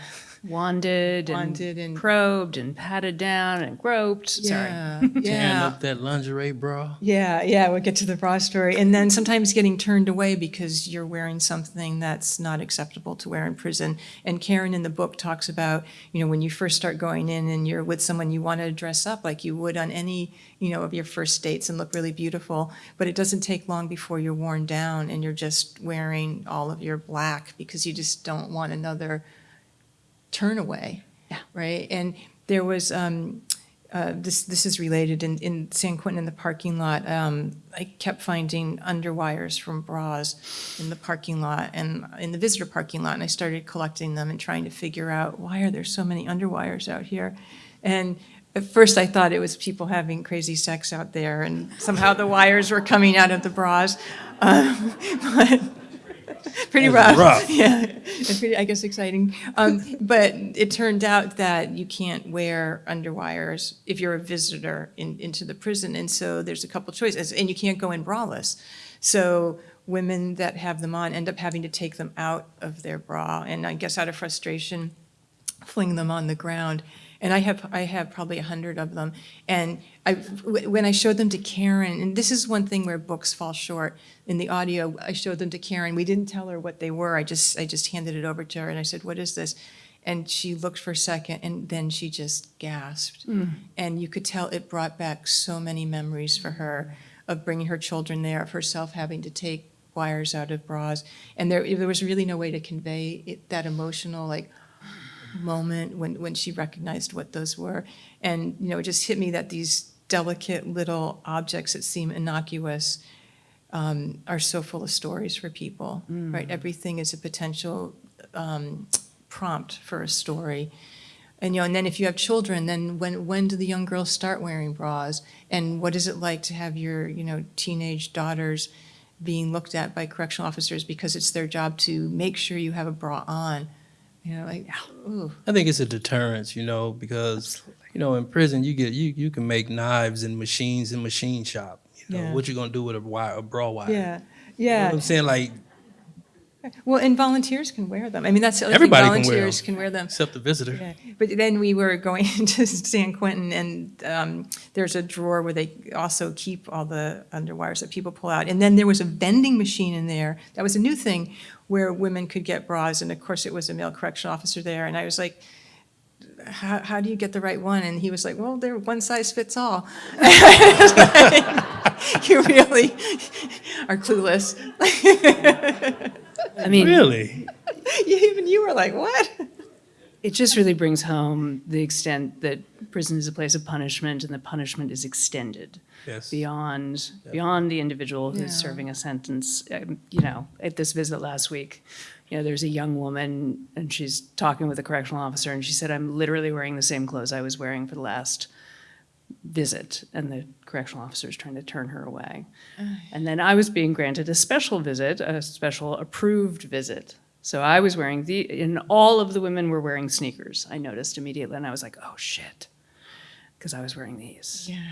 Wanded and and- probed and patted down and groped. Sorry. yeah Tearing yeah up that lingerie bra. yeah yeah we'll get to the bra story and then sometimes getting turned away because you're wearing something that's not acceptable to wear in prison and karen in the book talks about you know when you first start going in and you're with someone you want to dress up like you would on any you know of your first dates and look really beautiful but it doesn't take long before you're worn down and you're just wearing all of your black because you just don't want another turn away Yeah. right and there was um, uh, this this is related in, in San Quentin in the parking lot. Um, I kept finding underwires from bras in the parking lot and in the visitor parking lot, and I started collecting them and trying to figure out why are there so many underwires out here. And at first, I thought it was people having crazy sex out there, and somehow the wires were coming out of the bras. Um, but pretty rough. rough. Yeah, it's pretty, I guess, exciting. Um, but it turned out that you can't wear underwires if you're a visitor in, into the prison, and so there's a couple choices, and you can't go in braless. So women that have them on end up having to take them out of their bra, and I guess out of frustration, fling them on the ground. And I have, I have probably a hundred of them. And I, when I showed them to Karen, and this is one thing where books fall short. In the audio, I showed them to Karen. We didn't tell her what they were. I just, I just handed it over to her and I said, what is this? And she looked for a second and then she just gasped. Hmm. And you could tell it brought back so many memories for her of bringing her children there, of herself having to take wires out of bras. And there, there was really no way to convey it, that emotional, like, moment when, when she recognized what those were. And, you know, it just hit me that these delicate little objects that seem innocuous um, are so full of stories for people, right? Everything is a potential um, prompt for a story. And, you know, and then if you have children, then when, when do the young girls start wearing bras? And what is it like to have your, you know, teenage daughters being looked at by correctional officers because it's their job to make sure you have a bra on? You know, like, ooh. I think it's a deterrence, you know, because you know in prison you get you you can make knives and machines in machine shop. You know Yeah. what you gonna do with a wire, a brawl wire? Yeah, You know yeah. what I'm saying like Well, and volunteers can wear them. I mean, that's the other everybody thing. can wear Volunteers them, can wear them. except the visitor. Yeah, but then we were going to San Quentin, and um, there's a drawer where they also keep all the underwires that people pull out. And then there was a vending machine in there. That was a new thing where women could get bras, and of course, it was a male correction officer there. And I was like, how, how do you get the right one? And he was like, well, they're one size fits all. Like, you really are clueless. I mean, really? Even you were like, what? It just really brings home the extent that prison is a place of punishment and the punishment is extended Yes. beyond beyond the individual who's Yeah. serving a sentence. Um, you know, at this visit last week, you know, there's a young woman and she's talking with a correctional officer and she said, "I'm literally wearing the same clothes I was wearing for the last visit," and the correctional officer is trying to turn her away. And then I was being granted a special visit, a special approved visit. So I was wearing the, and all of the women were wearing sneakers. I noticed immediately, and I was like, oh shit, because I was wearing these. Yeah.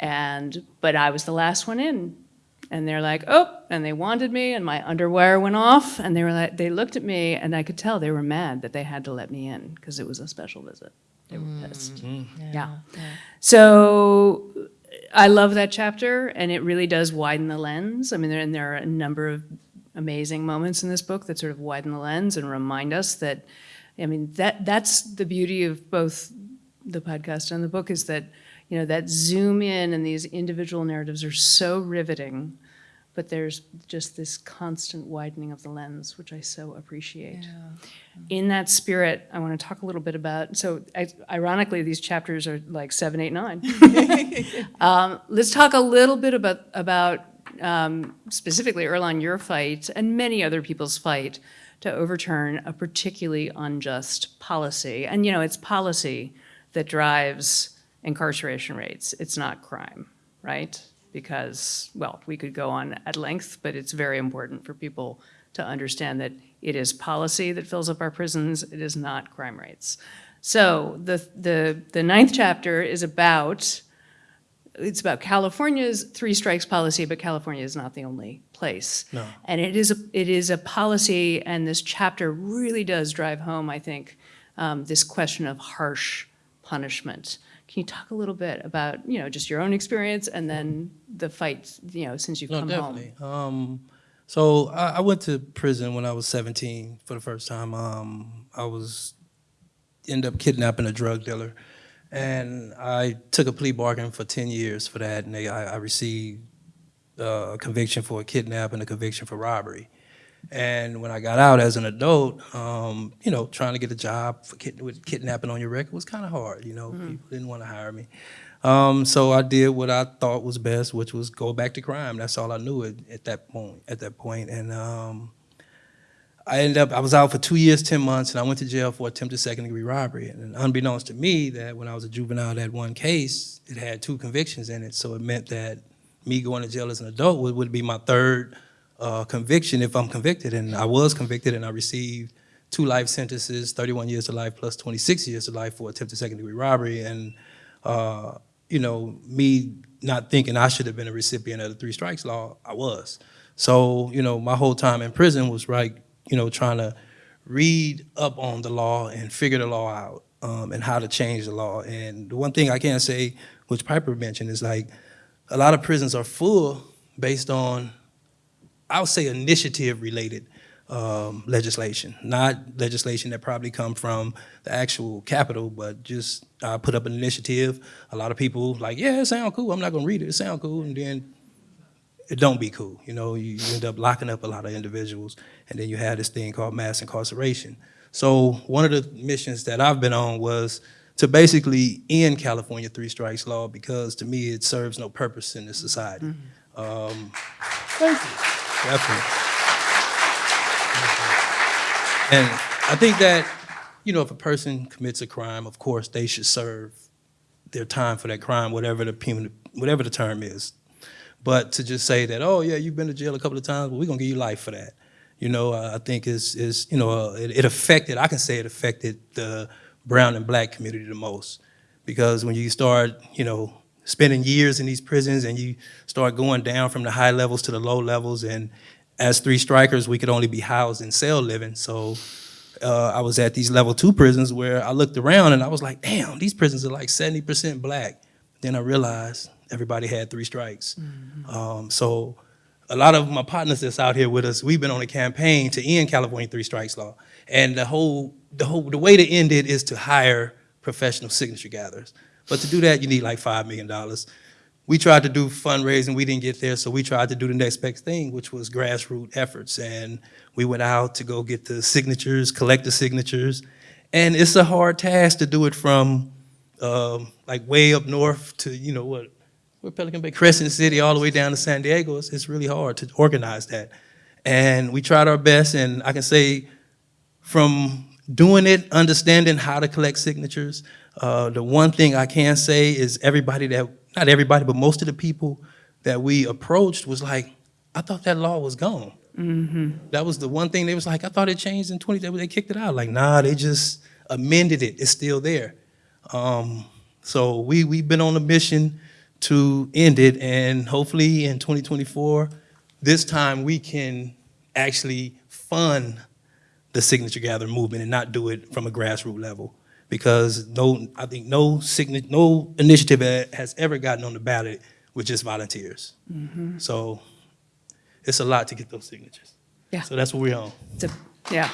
And, but I was the last one in. And they're like, oh, and they wanted me, and my underwire went off, and they were like, they looked at me, and I could tell they were mad that they had to let me in because it was a special visit. They were mm. pissed. Hmm. Yeah. So I love that chapter, and it really does widen the lens. I mean, there, and there are a number of amazing moments in this book that sort of widen the lens and remind us that, I mean, that that's the beauty of both the podcast and the book is that, you know, that zoom in and these individual narratives are so riveting, but there's just this constant widening of the lens, which I so appreciate. In that spirit, I want to talk a little bit about, so I, ironically, these chapters are like seven, eight, nine. um, let's talk a little bit about, about um, specifically, Earlonne, your fight and many other people's fight to overturn a particularly unjust policy. And, you know, it's policy that drives incarceration rates. It's not crime, right? Because, well, we could go on at length, but it's very important for people to understand that it is policy that fills up our prisons. It is not crime rates. So the, the, the ninth chapter is about it's about California's three strikes policy, but California is not the only place. No. And it is a, it is a policy, and this chapter really does drive home, I think, um, this question of harsh punishment. Can you talk a little bit about, you know, just your own experience and then the fight, you know, since you've No, come definitely. home? Um, so I, I went to prison when I was 17 for the first time. Um, I was end up kidnapping a drug dealer, and I took a plea bargain for 10 years for that, and they, I, I received uh, a conviction for a kidnap and a conviction for robbery. And when I got out as an adult, um, you know, trying to get a job for kid, with kidnapping on your record was kind of hard. You know, people didn't want to hire me. Um, so I did what I thought was best, which was go back to crime. That's all I knew at, at that point. At that point, and um, I ended up. I was out for two years, ten months, and I went to jail for attempted second degree robbery. And unbeknownst to me, that when I was a juvenile, that one case it had two convictions in it. So it meant that me going to jail as an adult would, would be my third uh, conviction if I'm convicted. And I was convicted, and I received two life sentences, 31 years to life plus 26 years to life for attempted second degree robbery. And uh, you know, me not thinking I should have been a recipient of the three strikes law, I was. So, you know, my whole time in prison was like, you know, trying to read up on the law and figure the law out um, and how to change the law. And the one thing I can not say, which Piper mentioned, is like a lot of prisons are full based on, I would say, initiative related um, legislation, not legislation that probably come from the actual capital, but just uh, put up an initiative. A lot of people like, yeah, it sounds cool. I'm not gonna read it. It sounds cool, and then it don't be cool. You know, you, you end up locking up a lot of individuals, and then you have this thing called mass incarceration. So one of the missions that I've been on was to basically end California three strikes law because to me it serves no purpose in this society. Um, thank you. Definitely. And I think that, you know, if a person commits a crime, of course, they should serve their time for that crime, whatever the whatever the term is. But to just say that, oh yeah, you've been to jail a couple of times, well, we're gonna give you life for that. you know, I think is, is you know, uh, it, it affected, I can say it affected the brown and black community the most. Because when you start, you know, spending years in these prisons and you start going down from the high levels to the low levels, and as three strikers, we could only be housed in cell living. So uh, I was at these level two prisons where I looked around and I was like, damn, these prisons are like 70% black. Then I realized everybody had three strikes. Um, so a lot of my partners that's out here with us, we've been on a campaign to end California three strikes law. And the whole, the whole, the way to end it is to hire professional signature gatherers. But to do that, you need like $5 million. We tried to do fundraising, we didn't get there, so we tried to do the next best thing, which was grassroots efforts. And we went out to go get the signatures, collect the signatures. And it's a hard task to do it from um, like way up north to, you know, what, we're Pelican Bay, Crescent City, all the way down to San Diego. It's, it's really hard to organize that. And we tried our best, and I can say from doing it, understanding how to collect signatures, uh, the one thing I can say is everybody that, not everybody, but most of the people that we approached was like, I thought that law was gone. That was the one thing they was like, I thought it changed in 20, they- they kicked it out. Like, nah, they just amended it. It's still there. Um, so we, we've been on a mission to end it, and hopefully in 2024, this time we can actually fund the signature gathering movement and not do it from a grassroots level. Because no, I think no signa- no initiative has ever gotten on the ballot with just volunteers. Mm-hmm. So it's a lot to get those signatures. Yeah. So that's what we're on. A- Yeah,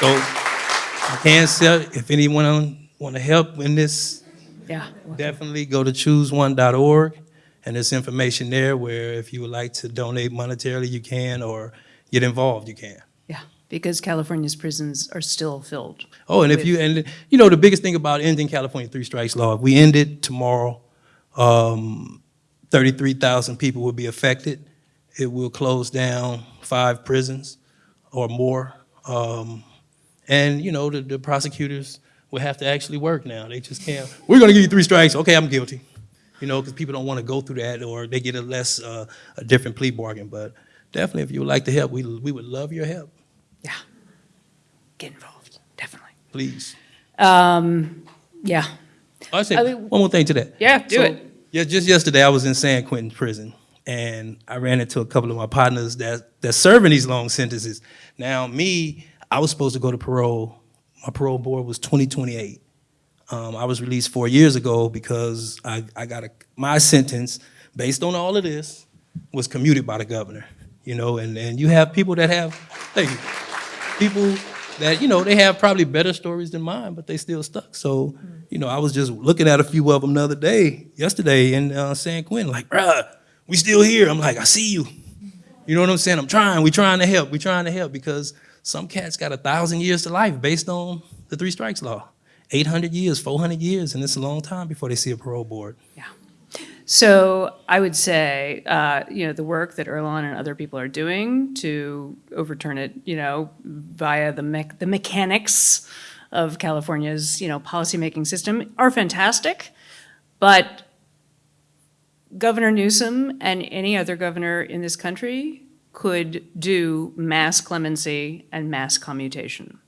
So I can say, if anyone want to help in this, yeah. definitely go to chooseone.org, and there's information there where if you would like to donate monetarily, you can, or get involved, you can. Yeah, because California's prisons are still filled. Oh, and if you, and you know, the biggest thing about ending California three strikes law, if we end it tomorrow, um, 33,000 people will be affected. It will close down five prisons or more. Um, and, you know, the, the prosecutors will have to actually work now. They just can't, we're gonna give you three strikes, okay, I'm guilty. You know, because people don't want to go through that or they get a less, uh, a different plea bargain. But definitely, if you would like to help, we, we would love your help, Yeah. Get involved, definitely. please. Um, yeah, I say I mean- one more thing to that. Yeah, do So, it. Yeah, just yesterday I was in San Quentin prison, and I ran into a couple of my partners that that's serving these long sentences. Now, me, I was supposed to go to parole. My parole board was 2028. Um, I was released four years ago because I, I got a my sentence based on all of this was commuted by the governor. You know, and, and you have people that have thank you people that, you know, they have probably better stories than mine, but they still stuck. So, you know, I was just looking at a few of them the other day, yesterday in uh, San Quentin, like, bruh, we still here. I'm like, I see you. You know what I'm saying? I'm trying. We trying to help. We trying to help because some cats got a thousand years to life based on the three strikes law. 800 years, 400 years, and it's a long time before they see a parole board. Yeah. So I would say, uh, you know, the work that Earlonne and other people are doing to overturn it, you know, via the mech- the mechanics of California's, you know, policymaking system are fantastic, but Governor Newsom and any other governor in this country could do mass clemency and mass commutation.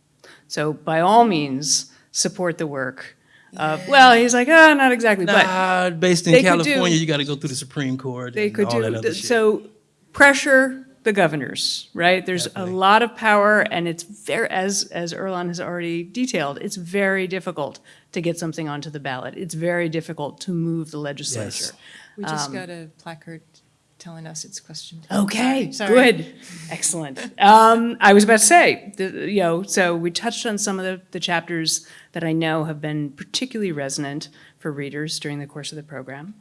So by all means, support the work of, well, he's like, oh, not exactly, but. Nah, based in they could do- California, you got to go through the Supreme Court they and could all do, that other th- shit. so pressure the governors, right? There's a lot of power and it's very, as, as Earlonne has already detailed, it's very difficult to get something onto the ballot. It's very difficult to move the legislature. We just Um, got a placard telling us it's question time. Okay, Sorry, sorry. good, excellent. Um, I was about to say, the, you know, so we touched on some of the, the chapters that I know have been particularly resonant for readers during the course of the program.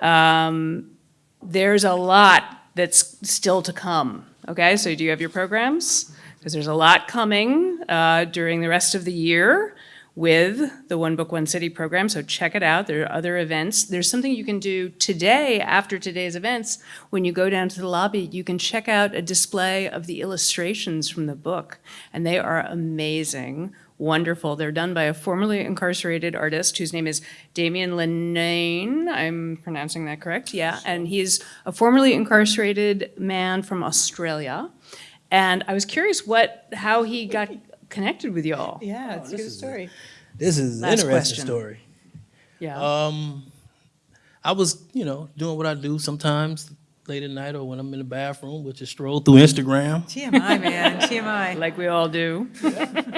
Um, there's a lot that's still to come. Okay, so do you have your programs? Because there's a lot coming uh, during the rest of the year with the One Book, One City program. So check it out. There are other events. There's something you can do today after today's events. When you go down to the lobby, you can check out a display of the illustrations from the book, and they are amazing wonderful. They're done by a formerly incarcerated artist whose name is Damien Linnane. I'm pronouncing that correct, yeah. And he's a formerly incarcerated man from Australia. And I was curious what, how he got connected with y'all. Yeah, it's a good story. This is an interesting question. story. Yeah. Um, I was, you know, doing what I do sometimes late at night or when I'm in the bathroom, which is stroll through Instagram. TMI, man, TMI. like we all do.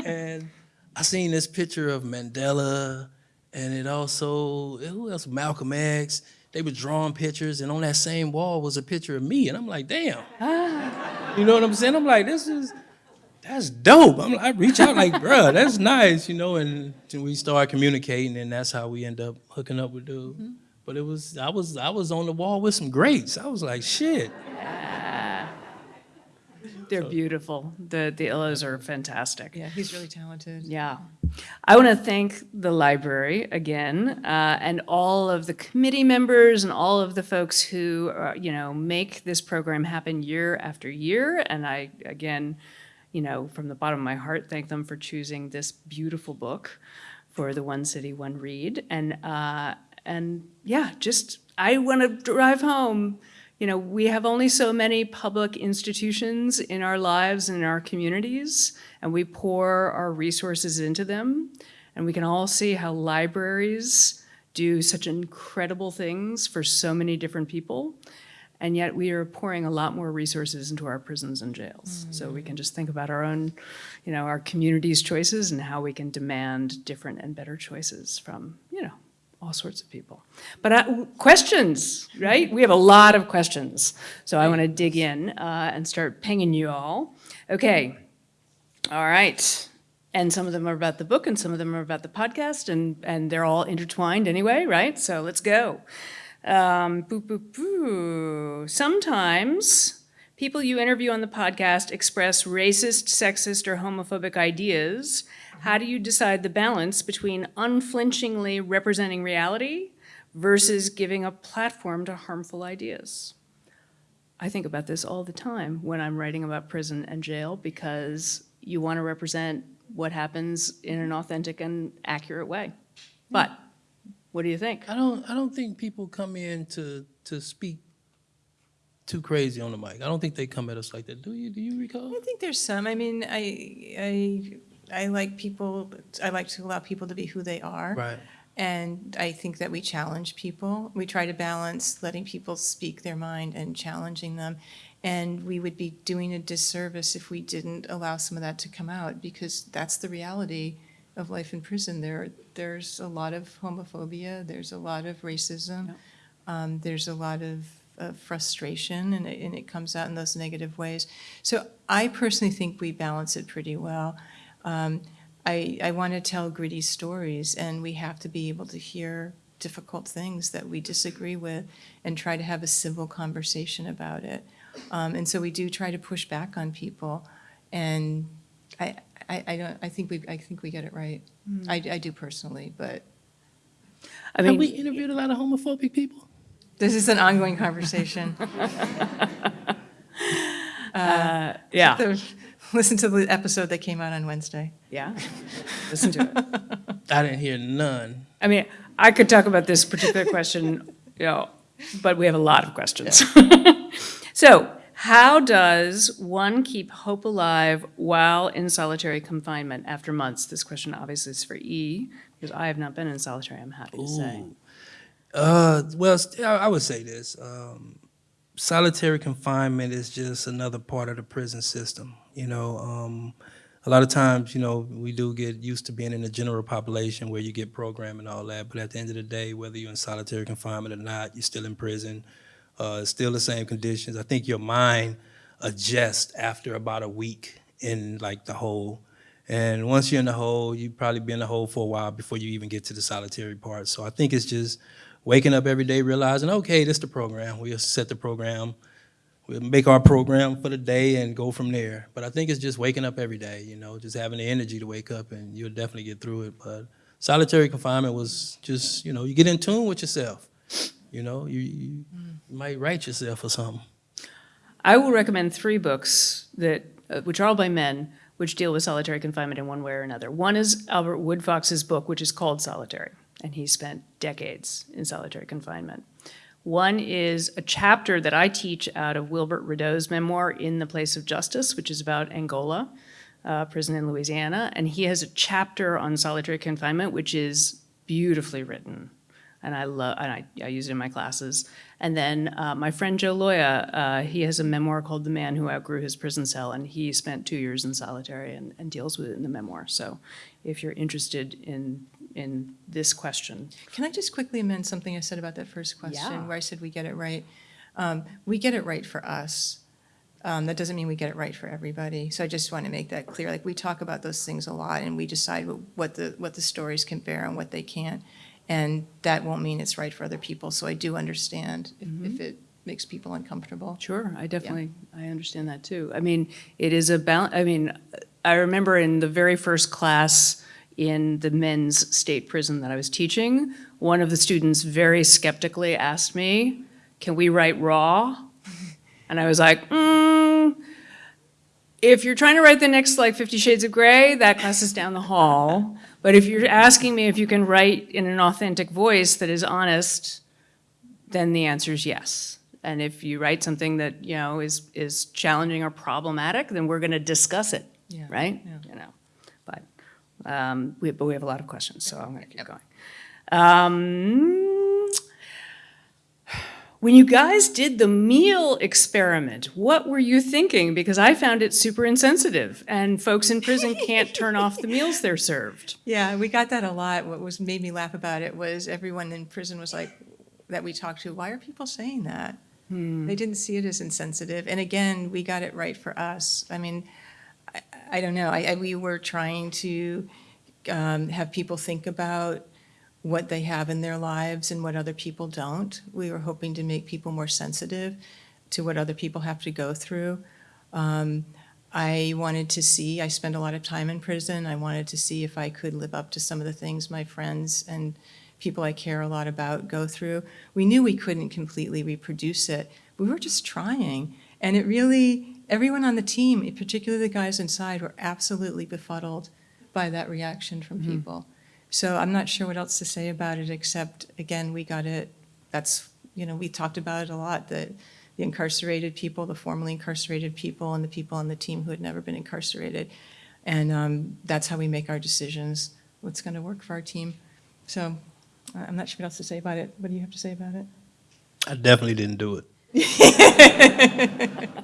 and I seen this picture of Mandela, and it also who else? Malcolm X. They were drawing pictures, and on that same wall was a picture of me, and I'm like, damn. Ah. You know what I'm saying? I'm like, this is that's dope. I'm, I reach out like, bruh, that's nice, you know, and then we start communicating, and that's how we end up hooking up with dude. But it was I was I was on the wall with some greats. I was like, shit. Yeah. They're beautiful. The, the Illas are fantastic. Yeah, he's really talented. Yeah. I want to thank the library again, uh, and all of the committee members and all of the folks who, uh, you know, make this program happen year after year. And I, again, you know, from the bottom of my heart, thank them for choosing this beautiful book for the One City, One Read. And, uh, and yeah, just, I want to drive home. You know, we have only so many public institutions in our lives and in our communities, and we pour our resources into them. And we can all see how libraries do such incredible things for so many different people. And yet we are pouring a lot more resources into our prisons and jails. So we can just think about our own, you know, our community's choices and how we can demand different and better choices from, you know, all sorts of people. But uh, questions, right? We have a lot of questions. So I want to dig in uh, and start pinging you all. Okay. All right. And some of them are about the book and some of them are about the podcast and, and they're all intertwined anyway, right? So let's go. Um, boo, boo, boo. Sometimes people you interview on the podcast express racist, sexist, or homophobic ideas. How do you decide the balance between unflinchingly representing reality versus giving a platform to harmful ideas? I think about this all the time when I'm writing about prison and jail because you want to represent what happens in an authentic and accurate way. But what do you think? I don't I don't think people come in to to speak too crazy on the mic. I don't think they come at us like that. Do you do you recall? I think there's some. I mean, I, I, I like people, I like to allow people to be who they are. Right. And I think that we challenge people. We try to balance letting people speak their mind and challenging them. And we would be doing a disservice if we didn't allow some of that to come out because that's the reality of life in prison. There, there's a lot of homophobia, there's a lot of racism, um, there's a lot of, of frustration, and it, and it comes out in those negative ways. So I personally think we balance it pretty well. Um, I, I want to tell gritty stories, and we have to be able to hear difficult things that we disagree with and try to have a civil conversation about it. Um, and so we do try to push back on people, and I, I, I don't, I think we, I think we get it right. Mm. I, I do personally, but I Have mean, we interviewed a lot of homophobic people? this is an ongoing conversation. uh, yeah, So, Listen to the episode that came out on Wednesday. yeah. Listen to it. I didn't hear none. I mean, I could talk about this particular question, you know, but we have a lot of questions. So, how does one keep hope alive while in solitary confinement after months? This question obviously is for E, because I have not been in solitary, I'm happy to say. Uh, well, I would say this. Um, solitary confinement is just another part of the prison system. You know, um, a lot of times, you know, we do get used to being in the general population where you get programmed and all that. But at the end of the day, whether you're in solitary confinement or not, you're still in prison. Uh, still the same conditions. I think your mind adjusts after about a week in like the hole. And once you're in the hole, you probably be in the hole for a while before you even get to the solitary part. So I think it's just waking up every day, realizing, okay, this is the program. We'll set the program. We'll make our program for the day and go from there. But I think it's just waking up every day, you know, just having the energy to wake up and you'll definitely get through it. But solitary confinement was just, you know, you get in tune with yourself. You know, you, you, you might write yourself or something. I will recommend three books that, uh, which are all by men, which deal with solitary confinement in one way or another. One is Albert Woodfox's book, which is called Solitary, and he spent decades in solitary confinement. One is a chapter that I teach out of Wilbert Rideau's memoir, In the Place of Justice, which is about Angola, uh, prison in Louisiana. And he has a chapter on solitary confinement, which is beautifully written. And I love, and I, I use it in my classes. And then uh, my friend Joe Loya, uh, he has a memoir called The Man Who Outgrew His Prison Cell, and he spent two years in solitary and, and deals with it in the memoir. So if you're interested in in this question. Can I just quickly amend something I said about that first question, Yeah. where I said we get it right? Um, We get it right for us. Um, That doesn't mean we get it right for everybody. So I just want to make that clear. Like, we talk about those things a lot, and we decide what- what the, what the stories can bear and what they can't. And that won't mean it's right for other people. So I do understand if- if it makes people uncomfortable. Sure, I definitely, I understand that too. I mean, it is a balance, I mean, I remember in the very first class in the men's state prison that I was teaching, one of the students very skeptically asked me, can we write raw? And I was like, mm, if you're trying to write the next like Fifty Shades of Grey, that class is down the hall. But if you're asking me if you can write in an authentic voice that is honest, then the answer is yes. And if you write something that, you know, is, is challenging or problematic, then we're gonna discuss it, Yeah, right? yeah. You know, but, um, we, but we have a lot of questions, so I'm gonna keep going. Um, when you guys did the meal experiment, what were you thinking? Because I found it super insensitive, and folks in prison can't turn off the meals they're served. Yeah, we got that a lot. What was, made me laugh about it was everyone in prison was like, that we talked to, why are people saying that? They didn't see it as insensitive. And again, we got it right for us. I mean, I, I don't know, I, I, we were trying to um, have people think about what they have in their lives and what other people don't. We were hoping to make people more sensitive to what other people have to go through. Um, I wanted to see, I spent a lot of time in prison. I wanted to see if I could live up to some of the things my friends and people I care a lot about go through. We knew we couldn't completely reproduce it. We were just trying. And it really, everyone on the team, particularly the guys inside, were absolutely befuddled by that reaction from people. So I'm not sure what else to say about it, except, again, we got it, that's, you know, we talked about it a lot, that the incarcerated people, the formerly incarcerated people, and the people on the team who had never been incarcerated. And um, that's how we make our decisions, what's going to work for our team. So I- I'm not sure what else to say about it. What do you have to say about it? I definitely didn't do it.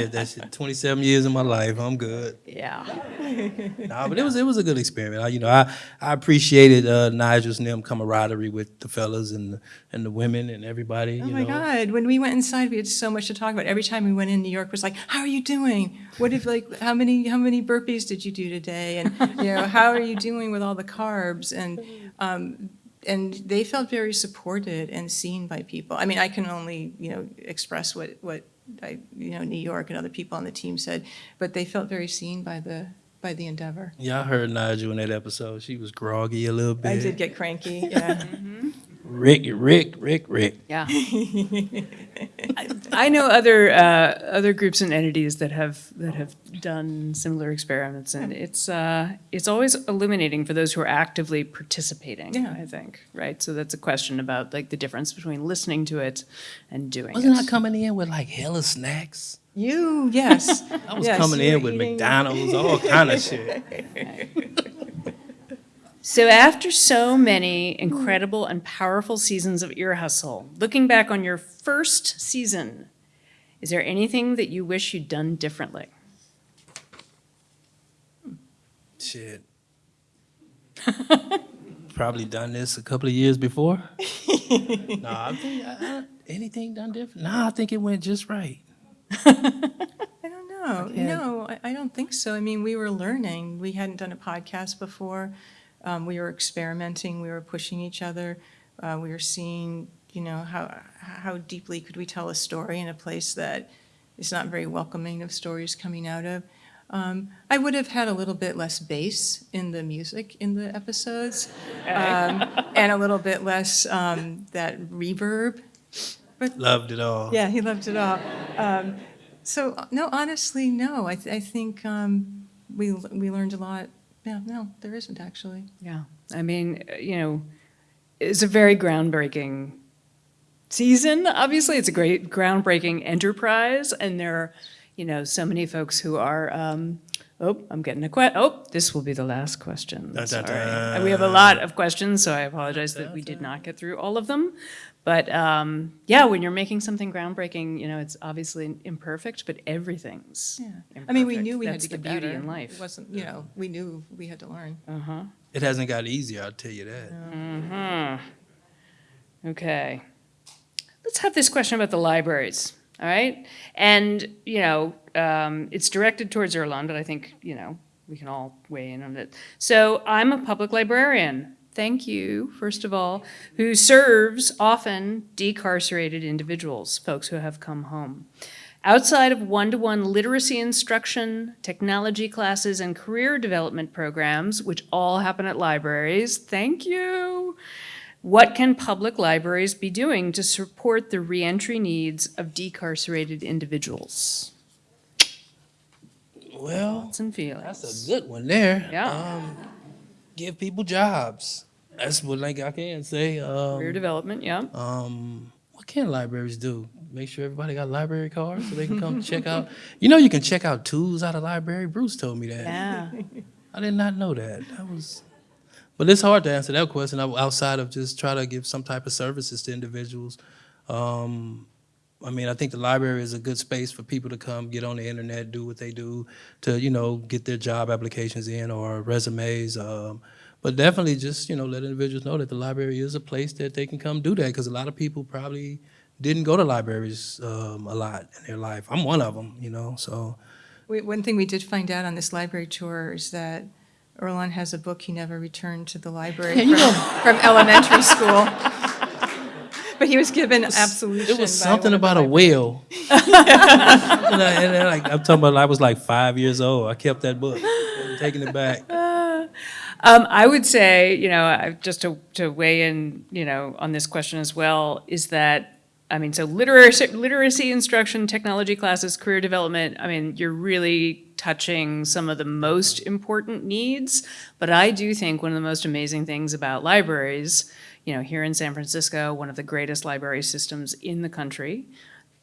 Did that shit 27 years of my life. I'm good. Yeah. Nah, but it was it was a good experiment. I, you know, I I appreciated uh, Nigel's them camaraderie with the fellas and the, and the women and everybody. Oh my know. God, when we went inside, we had so much to talk about. Every time we went in, New York was like, how are you doing? What if like, how many, how many burpees did you do today? And, you know, how are you doing with all the carbs? And, um, and they felt very supported and seen by people. I mean, I can only, you know, express what, what I, you know, New York and other people on the team said, but they felt very seen by the, by the endeavor. Yeah, I heard Nigel in that episode. She was groggy a little bit. I did get cranky, yeah. Mm-hmm. Rick, Rick, Rick, Rick. Yeah. I know other, uh, other groups and entities that have, that have done similar experiments, and it's, uh, it's always illuminating for those who are actively participating, Yeah. I think, right? So that's a question about like the difference between listening to it and doing it. Wasn't I coming in with like hella snacks? You, yes. I was Yes, coming in with eating- McDonald's, all kind of shit. So after so many incredible and powerful seasons of Ear Hustle, looking back on your first season, is there anything that you wish you'd done differently? Shit. Probably done this a couple of years before. no, I think I, I, anything done different. No, I think it went just right. I don't know. can't- No, I, I don't think so. I mean, we were learning. We hadn't done a podcast before. Um, we were experimenting. We were pushing each other. Uh, we were seeing, you know, how how deeply could we tell a story in a place that is not very welcoming of stories coming out of. Um, I would have had a little bit less bass in the music in the episodes, um, and a little bit less um, that reverb. But Loved it all. yeah, he loved it all. Um, so, no, honestly, no. I, th- I think, um, we, we learned a lot. Yeah, no, there isn't actually. Yeah, I mean, uh, you know, it's a very groundbreaking season. Obviously, it's a great groundbreaking enterprise, and there are, you know, so many folks who are. Um, oh, I'm getting a que- Oh, this will be the last question. Dun, dun, Sorry. dun. And we have a lot of questions, so I apologize that we did not get through all of them. But um, yeah, when you're making something groundbreaking, you know, it's obviously imperfect, but everything's. Yeah. I mean, we imperfect. knew we had That's to the get beauty better. in life. It wasn't, you know, we knew we had to learn. Uh-huh. It hasn't got easier, I'll tell you that. hmm Okay. Let's have this question about the libraries, all right? And, you know, um, it's directed towards Earlonne, but I think, you know, we can all weigh in on it. So I'm a public librarian. Thank you, first of all, who serves often decarcerated individuals, folks who have come home. Outside of one-to-one literacy instruction, technology classes, and career development programs, which all happen at libraries, thank you. What can public libraries be doing to support the reentry needs of decarcerated individuals? Well, Thoughts and feelings. that's a good one there. Yeah. Um, give people jobs. That's what like I can say. Um, Career development, yeah. Um, what can libraries do? Make sure everybody got library cards so they can come check out. You know, you can check out tools out of library. Bruce told me that. Yeah. I did not know that. That was, but it's hard to answer that question outside of just try to give some type of services to individuals. Um, I mean, I think the library is a good space for people to come, get on the internet, do what they do to, you know, get their job applications in or resumes. Um, but definitely just, you know, let individuals know that the library is a place that they can come do that because a lot of people probably didn't go to libraries um, a lot in their life. I'm one of them, you know, so. We, one thing we did find out on this library tour is that Earlonne has a book he never returned to the library from, from elementary school. But he was given absolution. It was by something one about a library- whale. and I, and I, like, I'm talking about, I was like five years old. I kept that book. I'm taking it back. Um, I would say, you know, just to, to weigh in, you know, on this question as well, is that, I mean, so literacy, literacy instruction, technology classes, career development, I mean, you're really touching some of the most important needs. But I do think one of the most amazing things about libraries, you know, here in San Francisco, one of the greatest library systems in the country,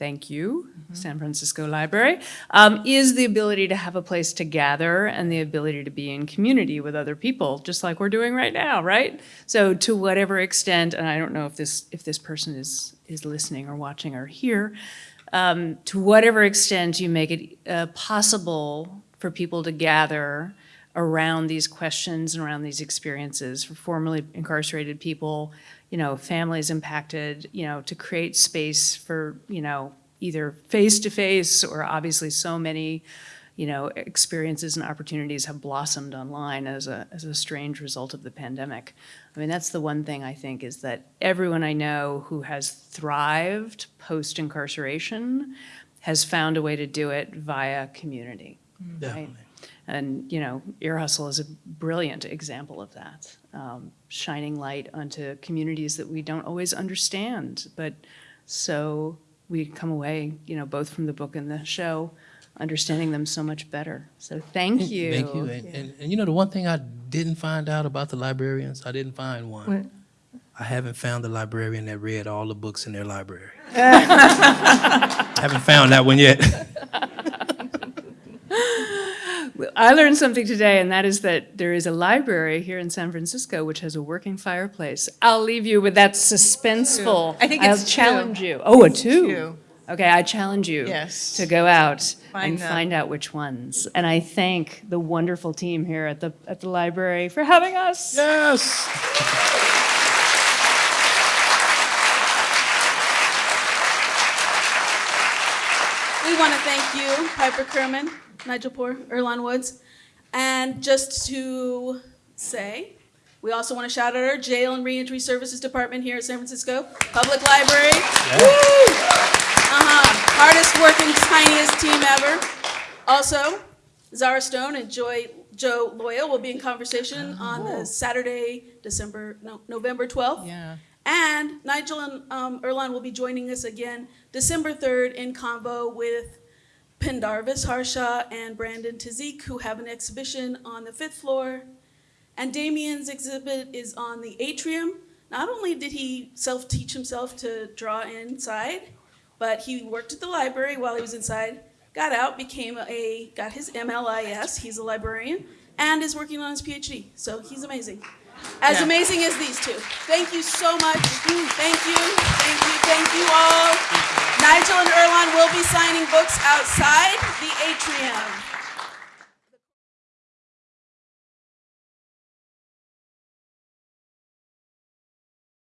thank you, San Francisco Library, um, is the ability to have a place to gather and the ability to be in community with other people, just like we're doing right now, right? So to whatever extent, and I don't know if this if this person is is listening or watching or here, um, to whatever extent you make it uh, possible for people to gather around these questions and around these experiences for formerly incarcerated people, you know, families impacted, you know, to create space for, you know, either face-to-face or obviously so many, you know, experiences and opportunities have blossomed online as a, as a strange result of the pandemic. I mean, that's the one thing I think is that everyone I know who has thrived post-incarceration has found a way to do it via community, mm. right? Definitely. And, you know, Ear Hustle is a brilliant example of that, um, shining light onto communities that we don't always understand. But so we come away, you know, both from the book and the show, understanding them so much better. So thank you. Thank you. And, and, and you know, the one thing I didn't find out about the librarians, I didn't find one. What? I haven't found the librarian that read all the books in their library. I haven't found that one yet. I learned something today, and that is that there is a library here in San Francisco which has a working fireplace. I'll leave you with that suspenseful. I think I'll it's two. challenge you. Oh, a two. two. Okay, I challenge you Yes. to go out Find and them. find out which ones. And I thank the wonderful team here at the at the library for having us. yes. We want to thank you, Piper Kerman, Nigel Poor, Earlonne Woods. And just to say, we also want to shout out our Jail and Reentry Services Department here at San Francisco Public Library. Woo! Uh-huh. Hardest working, tiniest team ever. Also, Zara Stone and Joy, Joe Loyal will be in conversation on the Saturday, December, no, November 12th. Yeah. And Nigel and um, Earlonne will be joining us again December 3rd in combo with Pendarvis Harshaw and Brandon Tauszik, who have an exhibition on the fifth floor. And Damien's exhibit is on the atrium. Not only did he self-teach himself to draw inside, but he worked at the library while he was inside, got out, became a, got his MLIS, he's a librarian, and is working on his PhD. So he's amazing. As Yeah. amazing as these two. Thank you so much. Thank you, thank you, thank you all. Nigel and Earlonne will be signing books outside the atrium.